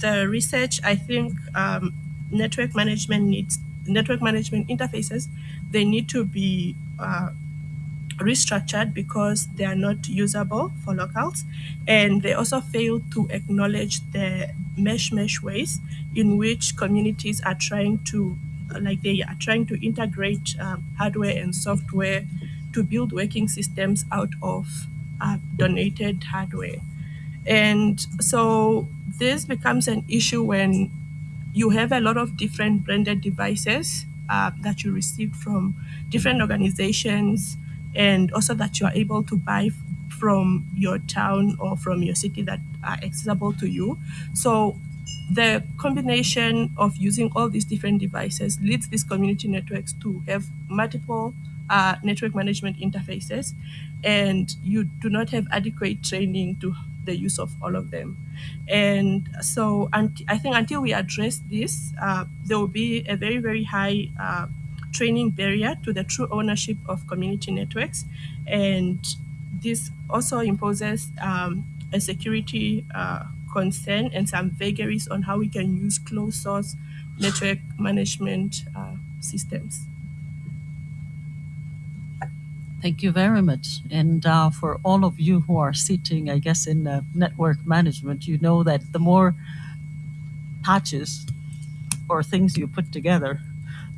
the research, I think um, network management needs network management interfaces. They need to be uh, restructured because they are not usable for locals, and they also fail to acknowledge the mesh mesh ways in which communities are trying to, like they are trying to integrate um, hardware and software to build working systems out of uh, donated hardware. And so this becomes an issue when you have a lot of different branded devices uh, that you received from different organizations and also that you are able to buy from your town or from your city that are accessible to you. So the combination of using all these different devices leads these community networks to have multiple uh, network management interfaces and you do not have adequate training to the use of all of them. And so I think until we address this, uh, there will be a very, very high uh, training barrier to the true ownership of community networks. And this also imposes um, a security uh, concern and some vagaries on how we can use closed source network management uh, systems. Thank you very much. And uh, for all of you who are sitting, I guess, in uh, network management, you know that the more patches or things you put together,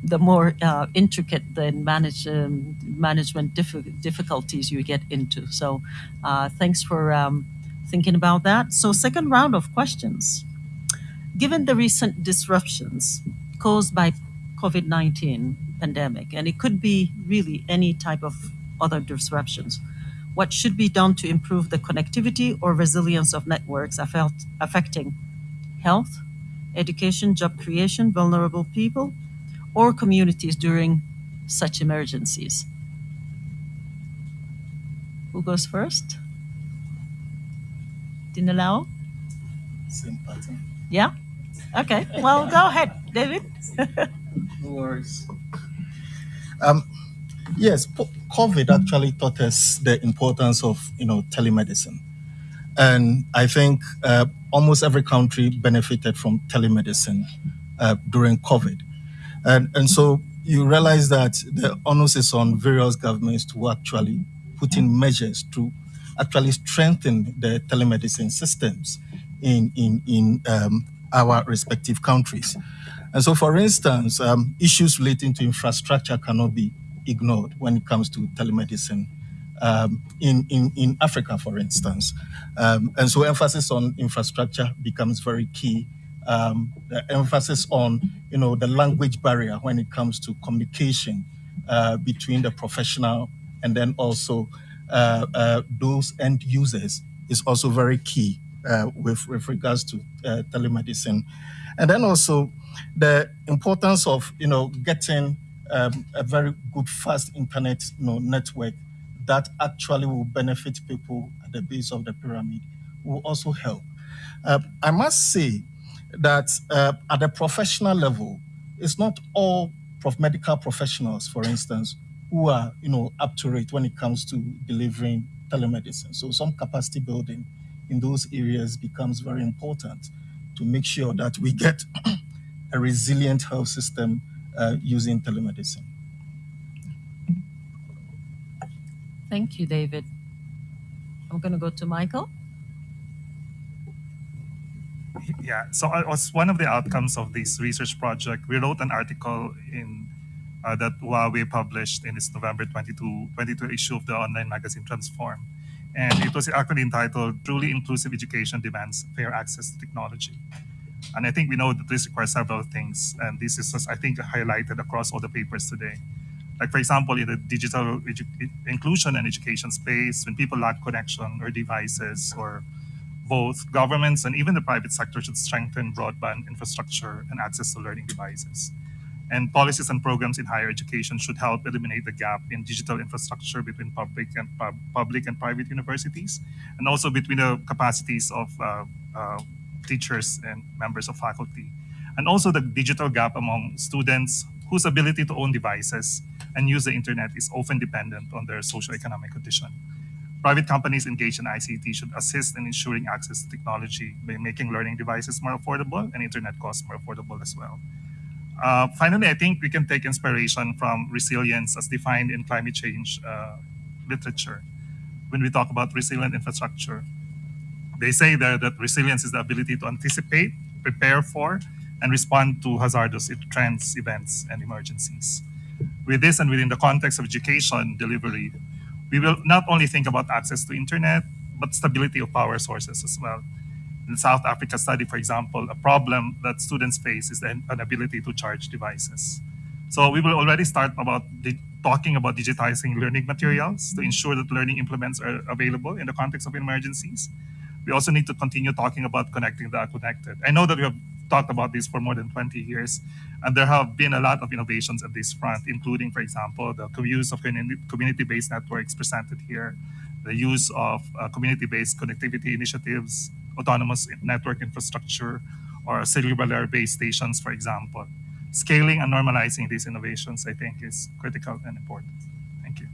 the more uh, intricate the manage, um, management diffi- difficulties you get into. So uh, thanks for um, thinking about that. So second round of questions. Given the recent disruptions caused by COVID-19 pandemic, and it could be really any type of other disruptions. What should be done to improve the connectivity or resilience of networks affect, affecting health, education, job creation, vulnerable people, or communities during such emergencies? Who goes first? Ndinelao? Same pattern. Yeah? Okay. Well, go ahead, David. No worries. Um, yes, COVID actually taught us the importance of you know telemedicine, and I think uh, almost every country benefited from telemedicine uh, during COVID, and and so you realize that the onus is on various governments to actually put in measures to actually strengthen the telemedicine systems in in in um, our respective countries. And so, for instance, um, issues relating to infrastructure cannot be ignored when it comes to telemedicine um, in, in, in Africa, for instance. Um, and so emphasis on infrastructure becomes very key. Um, the emphasis on, you know, the language barrier when it comes to communication uh, between the professional and then also uh, uh, those end users is also very key uh, with, with regards to uh, telemedicine. And then also the importance of, you know, getting um, a very good fast internet you know, network that actually will benefit people at the base of the pyramid will also help. Uh, I must say that uh, at the professional level, it's not all prof- medical professionals, for instance, who are you know up to rate when it comes to delivering telemedicine. So some capacity building in those areas becomes very important to make sure that we get *coughs* a resilient health system uh, using telemedicine. Thank you, David. I'm going to go to Michael. Yeah, so it was one of the outcomes of this research project, we wrote an article in uh, that Huawei published in its November 22, 22 issue of the online magazine Transform. And it was actually entitled Truly Inclusive Education Demands Fair Access to Technology. And I think we know that this requires several things. And this is, just, I think, highlighted across all the papers today. Like, for example, in the digital inclusion and education space, when people lack connection or devices or both, governments and even the private sector should strengthen broadband infrastructure and access to learning devices. And policies and programs in higher education should help eliminate the gap in digital infrastructure between public and pub- public and private universities, and also between the capacities of uh, uh, teachers and members of faculty, and also the digital gap among students whose ability to own devices and use the internet is often dependent on their socioeconomic condition. Private companies engaged in ICT should assist in ensuring access to technology by making learning devices more affordable and internet costs more affordable as well. Uh, finally, I think we can take inspiration from resilience as defined in climate change uh, literature when we talk about resilient infrastructure. They say there that resilience is the ability to anticipate, prepare for, and respond to hazardous trends, events, and emergencies. With this and within the context of education delivery, we will not only think about access to internet, but stability of power sources as well. In South Africa study, for example, a problem that students face is the inability to charge devices. So we will already start about talking about digitizing learning materials to ensure that learning implements are available in the context of emergencies. We also need to continue talking about connecting the connected. I know that we have talked about this for more than 20 years, and there have been a lot of innovations at this front, including, for example, the use of community-based networks presented here, the use of uh, community-based connectivity initiatives, autonomous network infrastructure, or cellular base stations, for example. Scaling and normalizing these innovations, I think, is critical and important. Thank you.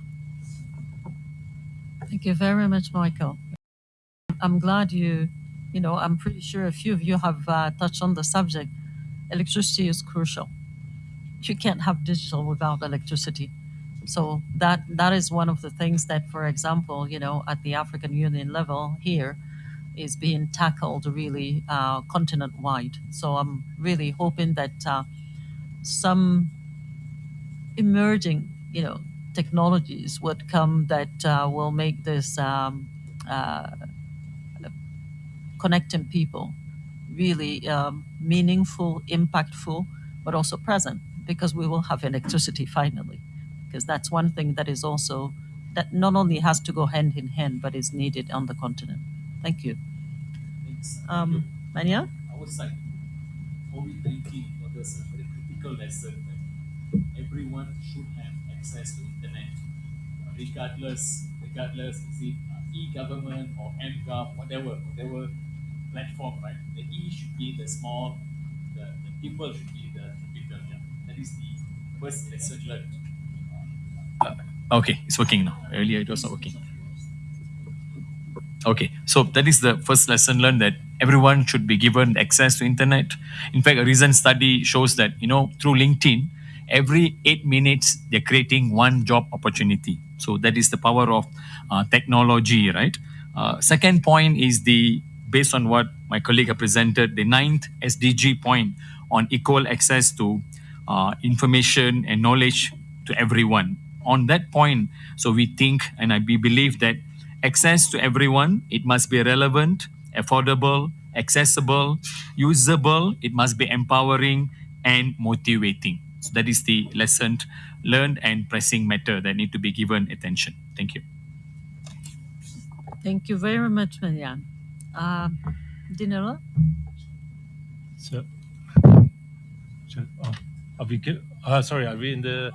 Thank you very much, Michael. I'm glad you, you know, I'm pretty sure a few of you have uh, touched on the subject. Electricity is crucial. You can't have digital without electricity. So that that is one of the things that, for example, you know, at the African Union level here, is being tackled really uh, continent wide. So I'm really hoping that uh, some emerging, you know, technologies would come that uh, will make this um, uh, connecting people really um, meaningful, impactful, but also present because we will have electricity finally. Because that's one thing that is also, that not only has to go hand in hand, but is needed on the continent. Thank you. Thanks. Um, Maniam? I was like, COVID-19 was a very critical lesson that everyone should have access to internet, regardless, regardless, is it e-government or mGov, whatever, whatever platform, right? The E should be the small, the, the people should be the capital. Yeah. That is the first lesson learned. Uh, okay, it's working now. Earlier it was not working. Okay, so that is the first lesson learned that everyone should be given access to internet. In fact, a recent study shows that, you know, through LinkedIn, every eight minutes, they're creating one job opportunity. So that is the power of uh, technology, right? Uh, second point is the based on what my colleague have presented, the ninth SDG point on equal access to uh, information and knowledge to everyone. On that point, so we think and I we believe that access to everyone, it must be relevant, affordable, accessible, usable, it must be empowering and motivating. So that is the lesson learned and pressing matter that need to be given attention. Thank you. Thank you very much, Marianne. Uh, Dinero? So, oh, are we? Uh, sorry, are we in the?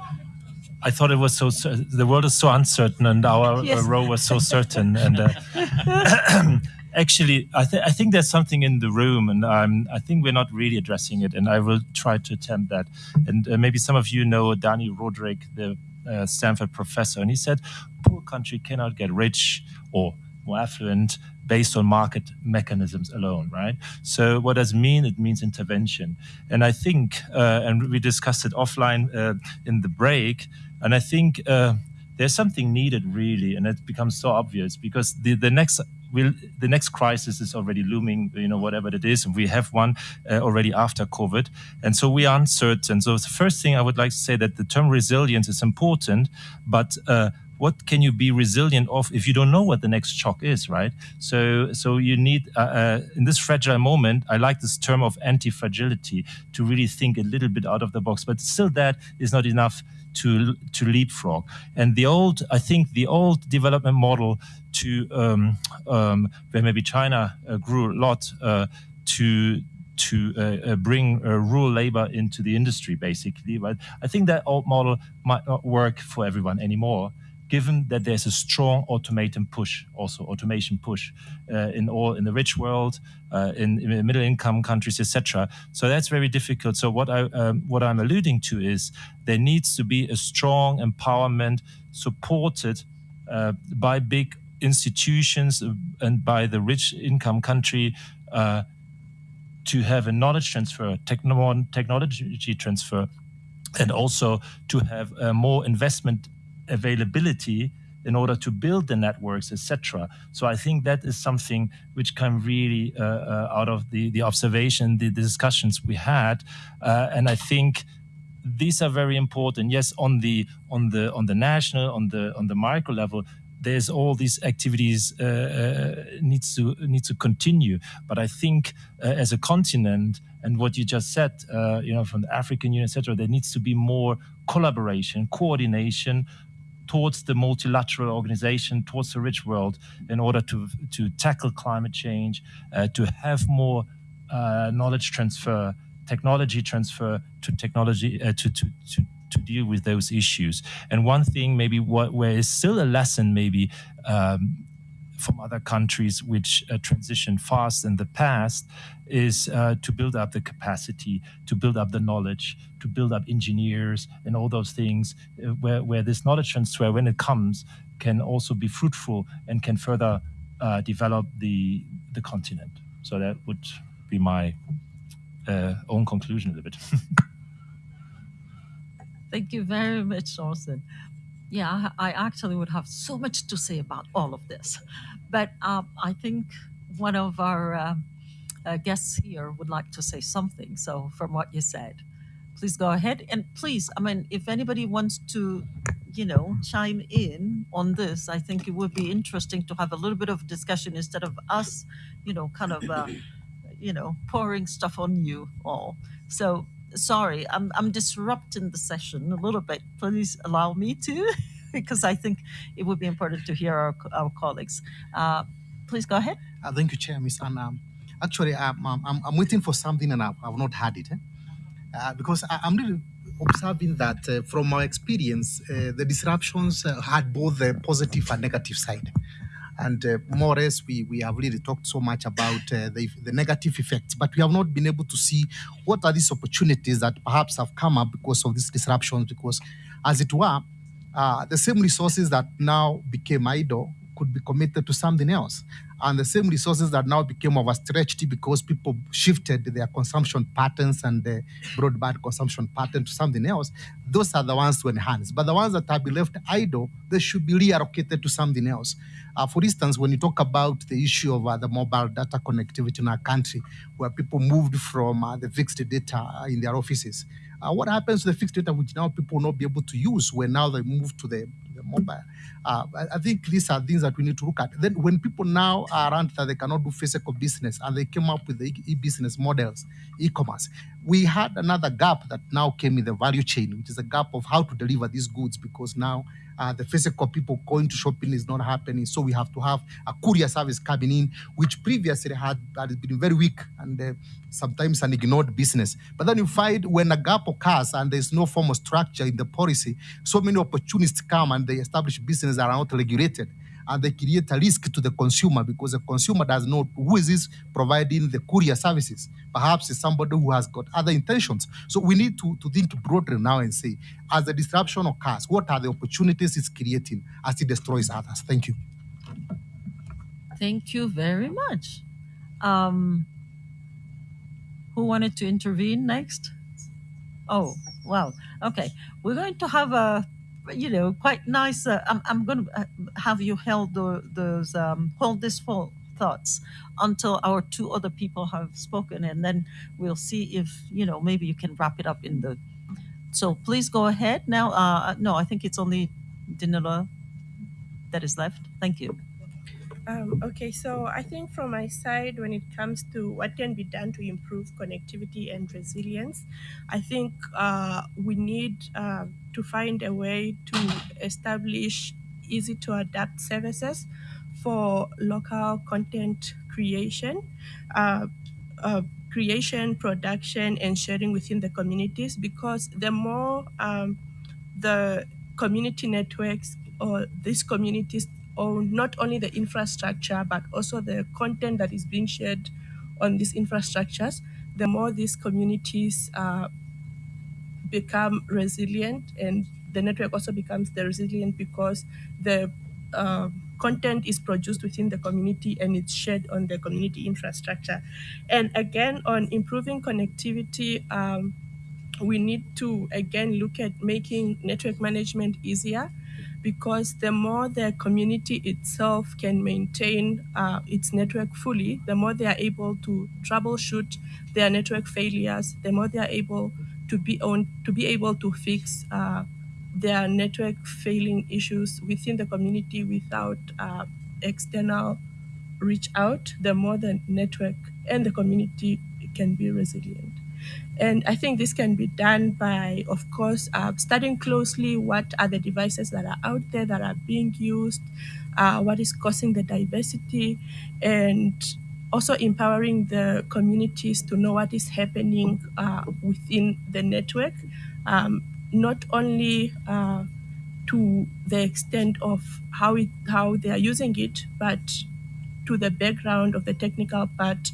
I thought it was so. The world is so uncertain, and our yes. row was so certain. And uh, *laughs* actually, I, th I think there's something in the room, and um, I think we're not really addressing it. And I will try to attempt that. And uh, maybe some of you know Dani Rodrik, the uh, Stanford professor, and he said, "Poor country cannot get rich or more affluent based on market mechanisms alone, right? So what does it mean? It means intervention. And I think, uh, and we discussed it offline uh, in the break, and I think uh, there's something needed really, and it becomes so obvious because the, the next will the next crisis is already looming, you know, whatever it is, and we have one uh, already after COVID, and so we are uncertain. So the first thing I would like to say that the term resilience is important, but uh, what can you be resilient of if you don't know what the next shock is, right? So, so you need uh, uh, in this fragile moment. I like this term of anti-fragility to really think a little bit out of the box, but still that is not enough to to leapfrog. And the old, I think, the old development model to um, um, where maybe China uh, grew a lot uh, to to uh, uh, bring uh, rural labor into the industry, basically. But I think that old model might not work for everyone anymore given that there's a strong automation push, also automation push uh, in all in the rich world, uh, in, in, middle income countries, etc. So that's very difficult. So what I um, what I'm alluding to is there needs to be a strong empowerment supported uh, by big institutions and by the rich income country uh, to have a knowledge transfer, techno technology transfer, and also to have more investment availability in order to build the networks, etc. So I think that is something which came really uh, uh, out of the, the observation, the, the discussions we had. Uh, and I think these are very important. Yes, on the on the on the national, on the on the micro level, there's all these activities uh, uh, needs to needs to continue. But I think uh, as a continent, and what you just said, you know, from the African Union, etc., there needs to be more collaboration, coordination towards the multilateral organization, towards the rich world, in order to to tackle climate change, uh, to have more uh, knowledge transfer, technology transfer to technology to to to to deal with those issues. And one thing, maybe what where is still a lesson, maybe um, from other countries which uh, transition fast in the past, is uh, to build up the capacity, to build up the knowledge, to build up engineers, and all those things. Uh, where where this knowledge transfer, when it comes, can also be fruitful and can further uh, develop the the continent. So that would be my uh, own conclusion a little bit. Thank you very much, Torsten. Yeah, I actually would have so much to say about all of this, but um, I think one of our uh, uh, guests here would like to say something. So, from what you said, please go ahead and please, I mean, if anybody wants to, you know, chime in on this, I think it would be interesting to have a little bit of discussion instead of us, you know, kind of, uh, you know, pouring stuff on you all. So sorry, I'm, I'm disrupting the session a little bit. Please allow me to, *laughs* *laughs* because I think it would be important to hear our, our colleagues. Uh, please go ahead. Uh, thank you, Chair, Miss Anna. Um, actually, I'm, I'm, waiting for something and I've, I've not had it. Eh? Uh, because I, I'm really observing that uh, from my experience, uh, the disruptions uh, had both the positive and negative side. And uh, more or less, we, we have really talked so much about the, the negative effects, but we have not been able to see what are these opportunities that perhaps have come up because of these disruptions, because as it were, uh, the same resources that now became idle could be committed to something else. And the same resources that now became overstretched because people shifted their consumption patterns and the broadband consumption pattern to something else, those are the ones to enhance. But the ones that have been left idle, they should be reallocated to something else. Uh, for instance, when you talk about the issue of uh, the mobile data connectivity in our country, where people moved from uh, the fixed data in their offices, uh, what happens to the fixed data which now people will not be able to use when now they move to the, the mobile? Uh, I, think these are things that we need to look at. Then when people now are around that they cannot do physical business and they came up with the e-business models, e-commerce, we had another gap that now came in the value chain, which is a gap of how to deliver these goods because now uh, the physical people going to shopping is not happening. So we have to have a courier service coming in, which previously had, had been very weak and uh, sometimes an ignored business. But then you find when a gap occurs and there's no formal structure in the policy, so many opportunities come and they establish businesses that are not regulated and they create a risk to the consumer because the consumer does not know who is this providing the courier services. Perhaps it's somebody who has got other intentions. So we need to, to think broadly now and say, as the disruption occurs, what are the opportunities it's creating as it destroys others? Thank you. Thank you very much. Um, who wanted to intervene next? Oh, well, okay. We're going to have a you know, quite nice. Uh, I'm, I'm going to uh, have you held the, those um, hold this full thoughts until our two other people have spoken, and then we'll see if you know maybe you can wrap it up in the. So please go ahead now. Uh, no, I think it's only Ndinelao that is left. Thank you. Um, okay, so I think from my side, when it comes to what can be done to improve connectivity and resilience, I think uh, we need uh, to find a way to establish easy to adapt services for local content creation. Uh, uh, creation, production, and sharing within the communities because the more um, the community networks or these communities own not only the infrastructure but also the content that is being shared on these infrastructures, the more these communities uh, become resilient and the network also becomes the resilient because the uh, content is produced within the community and it's shared on the community infrastructure. And again, on improving connectivity, um, we need to again look at making network management easier because the more the community itself can maintain uh, its network fully, the more they are able to troubleshoot their network failures, the more they are able to be on to be able to fix uh, their network failing issues within the community without uh, external reach out, the more the network and the community can be resilient. And I think this can be done by, of course, uh, studying closely what are the devices that are out there that are being used, uh, what is causing the diversity, and also empowering the communities to know what is happening uh, within the network, um, not only uh, to the extent of how it how they are using it, but to the background of the technical part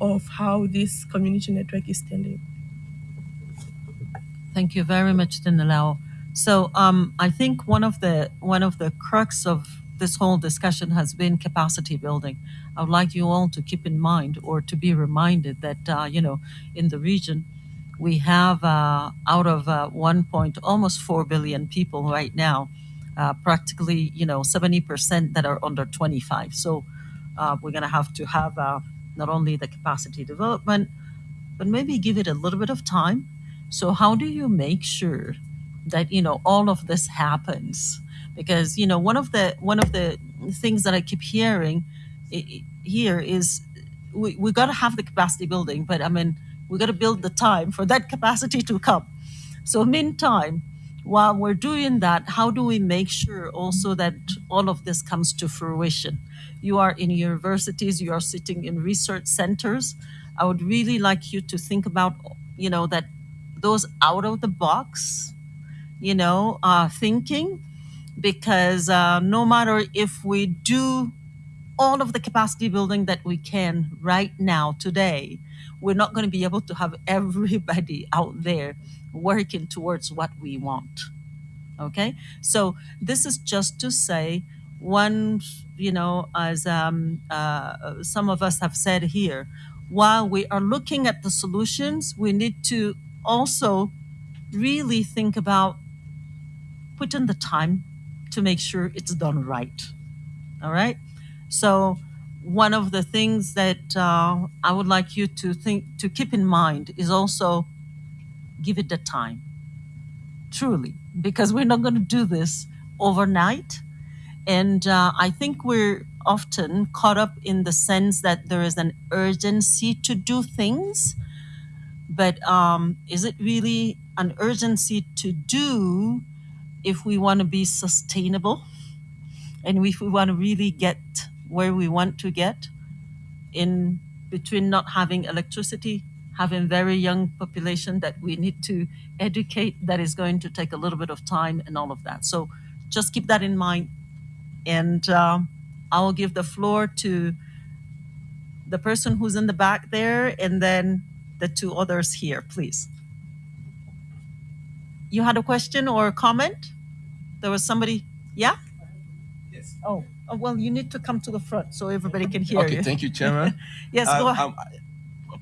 of how this community network is standing. Thank you very much, Ndinelao. So um, I think one of the one of the crux of this whole discussion has been capacity building. I would like you all to keep in mind or to be reminded that uh, you know in the region we have uh, out of uh, 1 point almost 4 billion people right now, uh, practically you know 70% that are under 25. So uh, we're going to have to have uh, not only the capacity development, but maybe give it a little bit of time. So how do you make sure that you know all of this happens? Because you know one of the one of the things that I keep hearing here is we, we got to have the capacity building, but I mean we got to build the time for that capacity to come. So meantime, while we're doing that, how do we make sure also that all of this comes to fruition? You are in universities, you are sitting in research centers. I would really like you to think about, you know, that those out of the box, you know, uh, thinking, because uh, no matter if we do all of the capacity building that we can right now, today, we're not going to be able to have everybody *laughs* out there working towards what we want. Okay, so this is just to say, one, you know, as um, uh, some of us have said here, while we are looking at the solutions, we need to also really think about putting the time to make sure it's done right. All right. So one of the things that uh, I would like you to think to keep in mind is also give it the time, truly, because we're not going to do this overnight. And uh, I think we're often caught up in the sense that there is an urgency to do things, but um, is it really an urgency to do if we want to be sustainable? And if we want to really get where we want to get in between not having electricity having very young population that we need to educate that is going to take a little bit of time and all of that. So just keep that in mind. And um, i will give the floor to the person who's in the back there and then the two others here please. You had a question or a comment? There was somebody yeah? Yes. oh, oh well you need to come to the front so everybody can hear Okay, you. thank you, Chairman. *laughs* yes go ahead. um,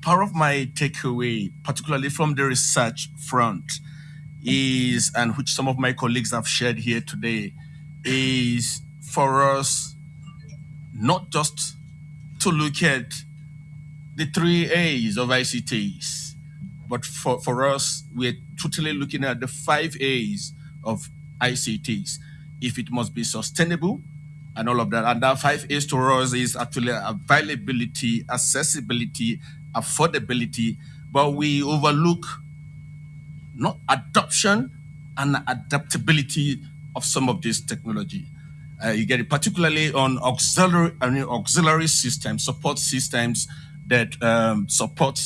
part of my takeaway, particularly from the research front, is, and which some of my colleagues have shared here today, is for us not just to look at the three A's of ICTs, but for, for us, we're totally looking at the five A's of ICTs. If it must be sustainable and all of that. And that five A's to us is actually availability, accessibility, affordability, but we overlook not adoption and adaptability of some of this technology. Uh, you get it particularly on auxiliary, auxiliary systems, support systems that um, support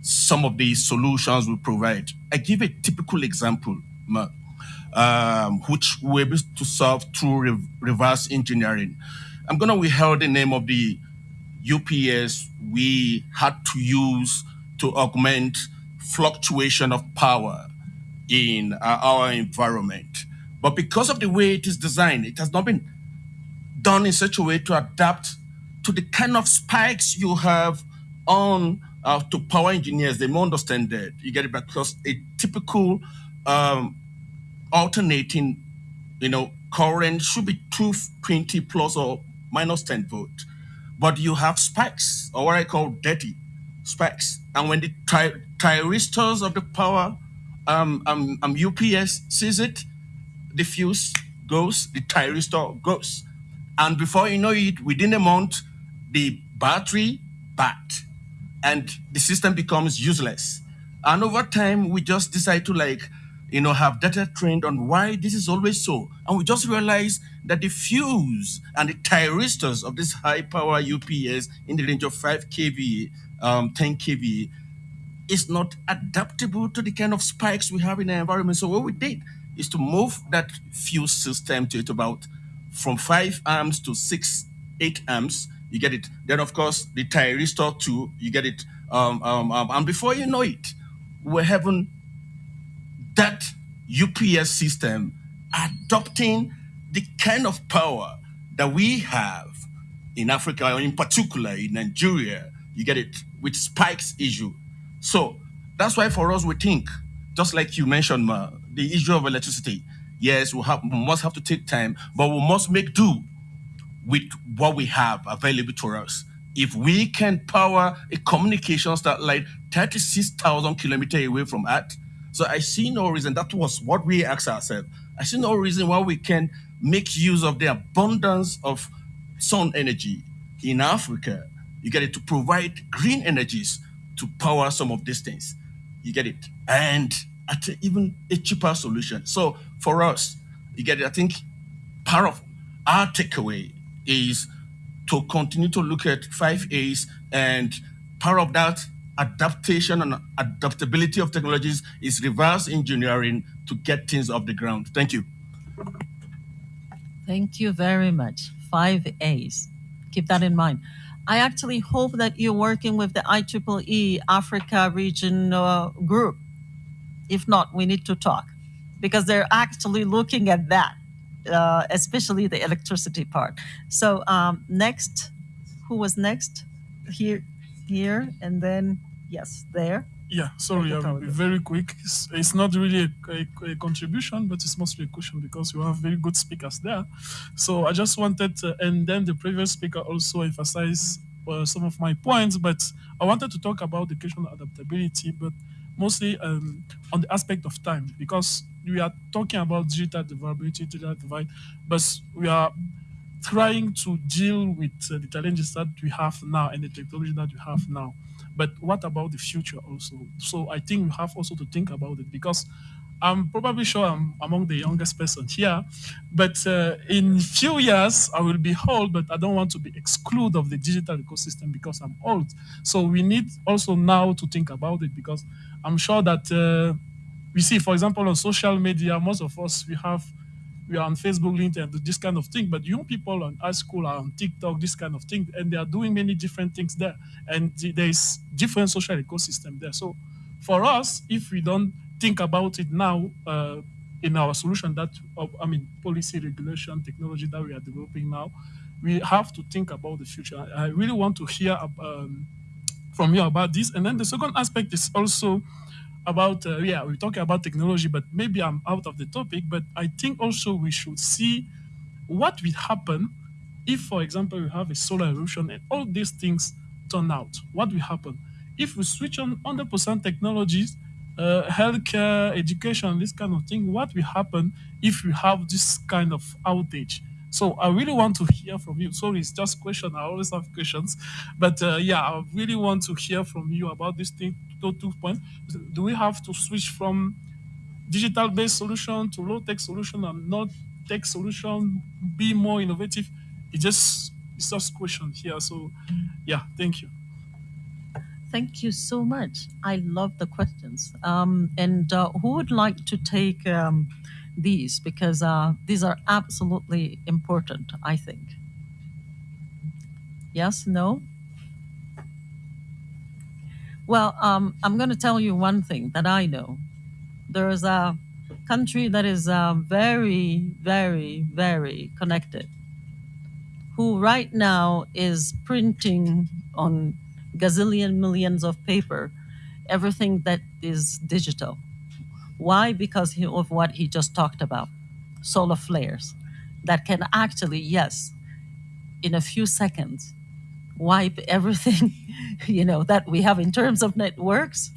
some of the solutions we provide. I give a typical example, Ma, um, which we're able to solve through re- reverse engineering. I'm going to withhold the name of the UPS we had to use to augment fluctuation of power in uh, our environment. But because of the way it is designed, it has not been done in such a way to adapt to the kind of spikes you have on uh, to power engineers. They may understand that. You get it because a typical um, alternating, you know, current should be 220 plus or minus 10 volt. But you have spikes, or what I call dirty spikes. And when the ty- thyristors of the power um, um, um, UPS sees it, the fuse goes, the thyristor goes. And before you know it, within a month, the battery bad and the system becomes useless. And over time, we just decide to like, you know, have data trained on why this is always so. And we just realize that the fuse and the thyristors of this high power UPS in the range of 5 kV, um, 10 kV is not adaptable to the kind of spikes we have in the environment. So what we did is to move that fuse system to it about from five amps to six, eight amps. You get it. Then of course the thyristor two, you get it. Um, um, um, and before you know it, we're having that UPS system adopting the kind of power that we have in Africa, in particular in Nigeria. You get it with spikes issue. So that's why for us we think, just like you mentioned, Ma, the issue of electricity. Yes, we have we must have to take time, but we must make do with what we have available to us. If we can power a communication satellite 36,000 kilometers away from Earth, so I see no reason. That was what we asked ourselves. I see no reason why we can make use of the abundance of sun energy in Africa. You get it to provide green energies to power some of these things. You get it, and at even a cheaper solution. So for us, you get it. I think part of our takeaway is to continue to look at five A's, and part of that adaptation and adaptability of technologies is reverse engineering to get things off the ground. Thank you. Thank you very much. Five A's. Keep that in mind. I actually hope that you're working with the IEEE Africa region uh, group. If not, we need to talk because they're actually looking at that, uh, especially the electricity part. So um, next, who was next? Here, here, and then yes, there. Yeah, sorry, I'll be very quick. It's, it's not really a, a, a contribution, but it's mostly a question because you have very good speakers there. So I just wanted, to, and then the previous speaker also emphasized uh, some of my points, but I wanted to talk about the question adaptability, but mostly um, on the aspect of time because we are talking about digital vulnerability, digital divide, but we are trying to deal with uh, the challenges that we have now and the technology that we have now. But what about the future also? So I think we have also to think about it because I'm probably sure I'm among the youngest person here, but uh, in few years I will be old, but I don't want to be excluded of the digital ecosystem because I'm old. So we need also now to think about it because I'm sure that uh, we see, for example, on social media, most of us we have we are on Facebook, LinkedIn, this kind of thing. But young people on high school are on TikTok, this kind of thing, and they are doing many different things there. And there is different social ecosystem there. So for us, if we don't think about it now uh, in our solution that, I mean, policy, regulation, technology that we are developing now, we have to think about the future. I really want to hear um, from you about this. And then the second aspect is also about uh, yeah we're talking about technology but maybe i'm out of the topic but i think also we should see what will happen if for example we have a solar eruption and all these things turn out. What will happen? If we switch on 100% technologies uh, healthcare education this kind of thing what will happen if we have this kind of outage so I really want to hear from you. Sorry, it's just question. I always have questions, but uh, yeah, I really want to hear from you about this thing. Two, two points. Do we have to switch from digital-based solution to low-tech solution and not tech solution? Be more innovative. It just it's just question here. So yeah, thank you. Thank you so much. I love the questions. Um, and uh, who would like to take um, these? Because uh, these are absolutely important, I think. Yes, no? Well, um, I'm going to tell you one thing that I know. There is a country that is uh, very, very, very connected, who right now is printing on gazillion millions of paper everything that is digital. Why? Because he, of what he just talked about solar flares. that can actually, yes, in a few seconds, wipe everything, *laughs* you know, that we have in terms of networks.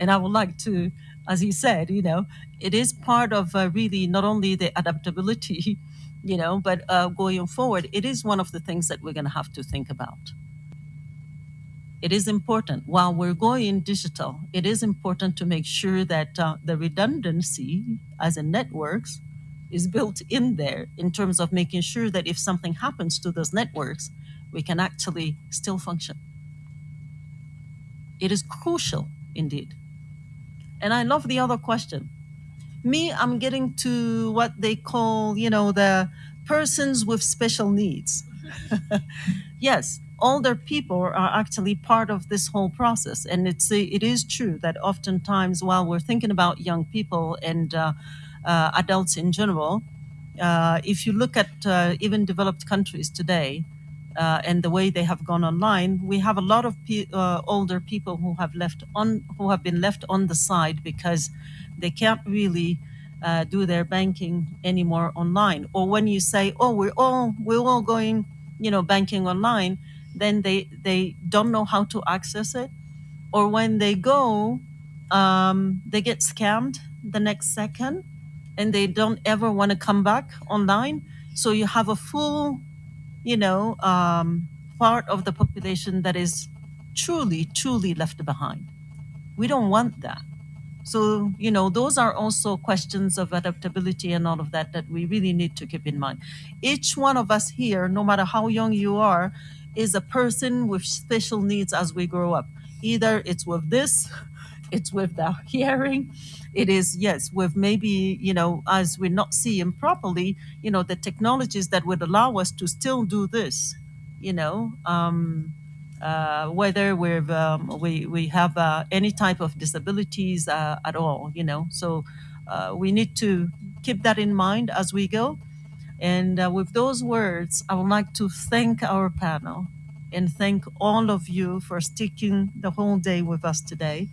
And I would like to, as he said, you know, it is part of uh, really not only the adaptability, *laughs* you know, but uh, going forward, it is one of the things that we're going to have to think about. It is important while we're going digital, it is important to make sure that uh, the redundancy as in networks is built in there in terms of making sure that if something happens to those networks, we can actually still function. It is crucial indeed. And I love the other question. Me, I'm getting to what they call, you know, the persons with special needs. *laughs* yes, older people are actually part of this whole process, and it's it is true that oftentimes while we're thinking about young people and uh, uh, adults in general, uh, if you look at uh, even developed countries today, uh, and the way they have gone online, we have a lot of pe- uh, older people who have left on who have been left on the side because they can't really do their banking anymore online. Or when you say, "Oh, we're all we're all going," you know, banking online, then they they don't know how to access it. Or when they go, um, they get scammed the next second, and they don't ever want to come back online. So you have a full you know, um, part of the population that is truly, truly left behind. We don't want that. So, you know, those are also questions of adaptability and all of that that we really need to keep in mind. Each one of us here, no matter how young you are, is a person with special needs as we grow up. Either it's with this, *laughs* it's with the hearing, it is yes with maybe you know as we're not seeing properly you know the technologies that would allow us to still do this you know um, uh, whether we've um, we we have uh, any type of disabilities uh, at all you know so uh, we need to keep that in mind as we go and uh, with those words i would like to thank our panel and thank all of you for sticking the whole day with us today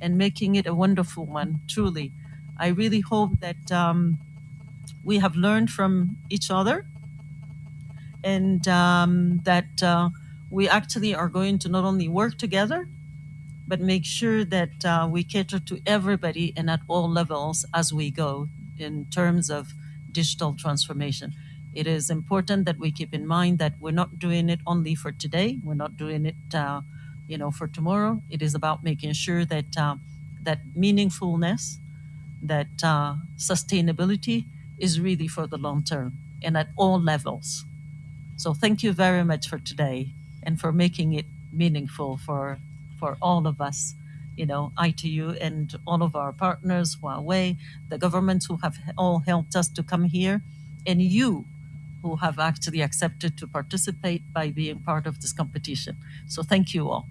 and making it a wonderful one, truly. I really hope that um, we have learned from each other and um, that uh, we actually are going to not only work together, but make sure that uh, we cater to everybody and at all levels as we go in terms of digital transformation. It is important that we keep in mind that we're not doing it only for today. We're not doing it uh, you know, for tomorrow. It is about making sure that uh, that meaningfulness, that uh, sustainability is really for the long term and at all levels. So thank you very much for today and for making it meaningful for for all of us. You know, ITU and all of our partners, Huawei, the governments who have all helped us to come here, and you who have actually accepted to participate by being part of this competition. So thank you all.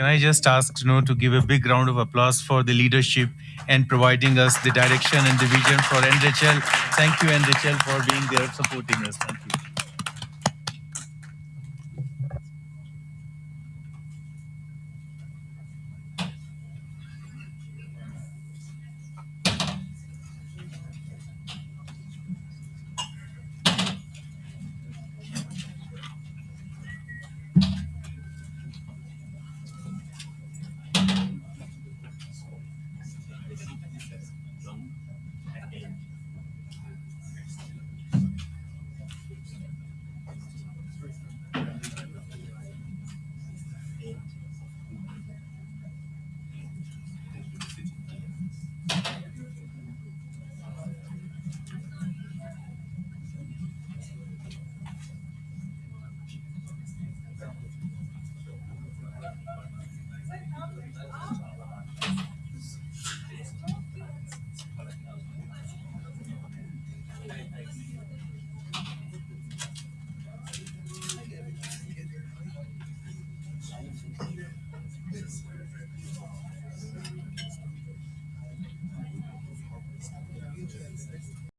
Can I just ask know, to give a big round of applause for the leadership and providing us the direction and the vision for NRHL. Thank you, NRHL, for being there supporting us. Thank you.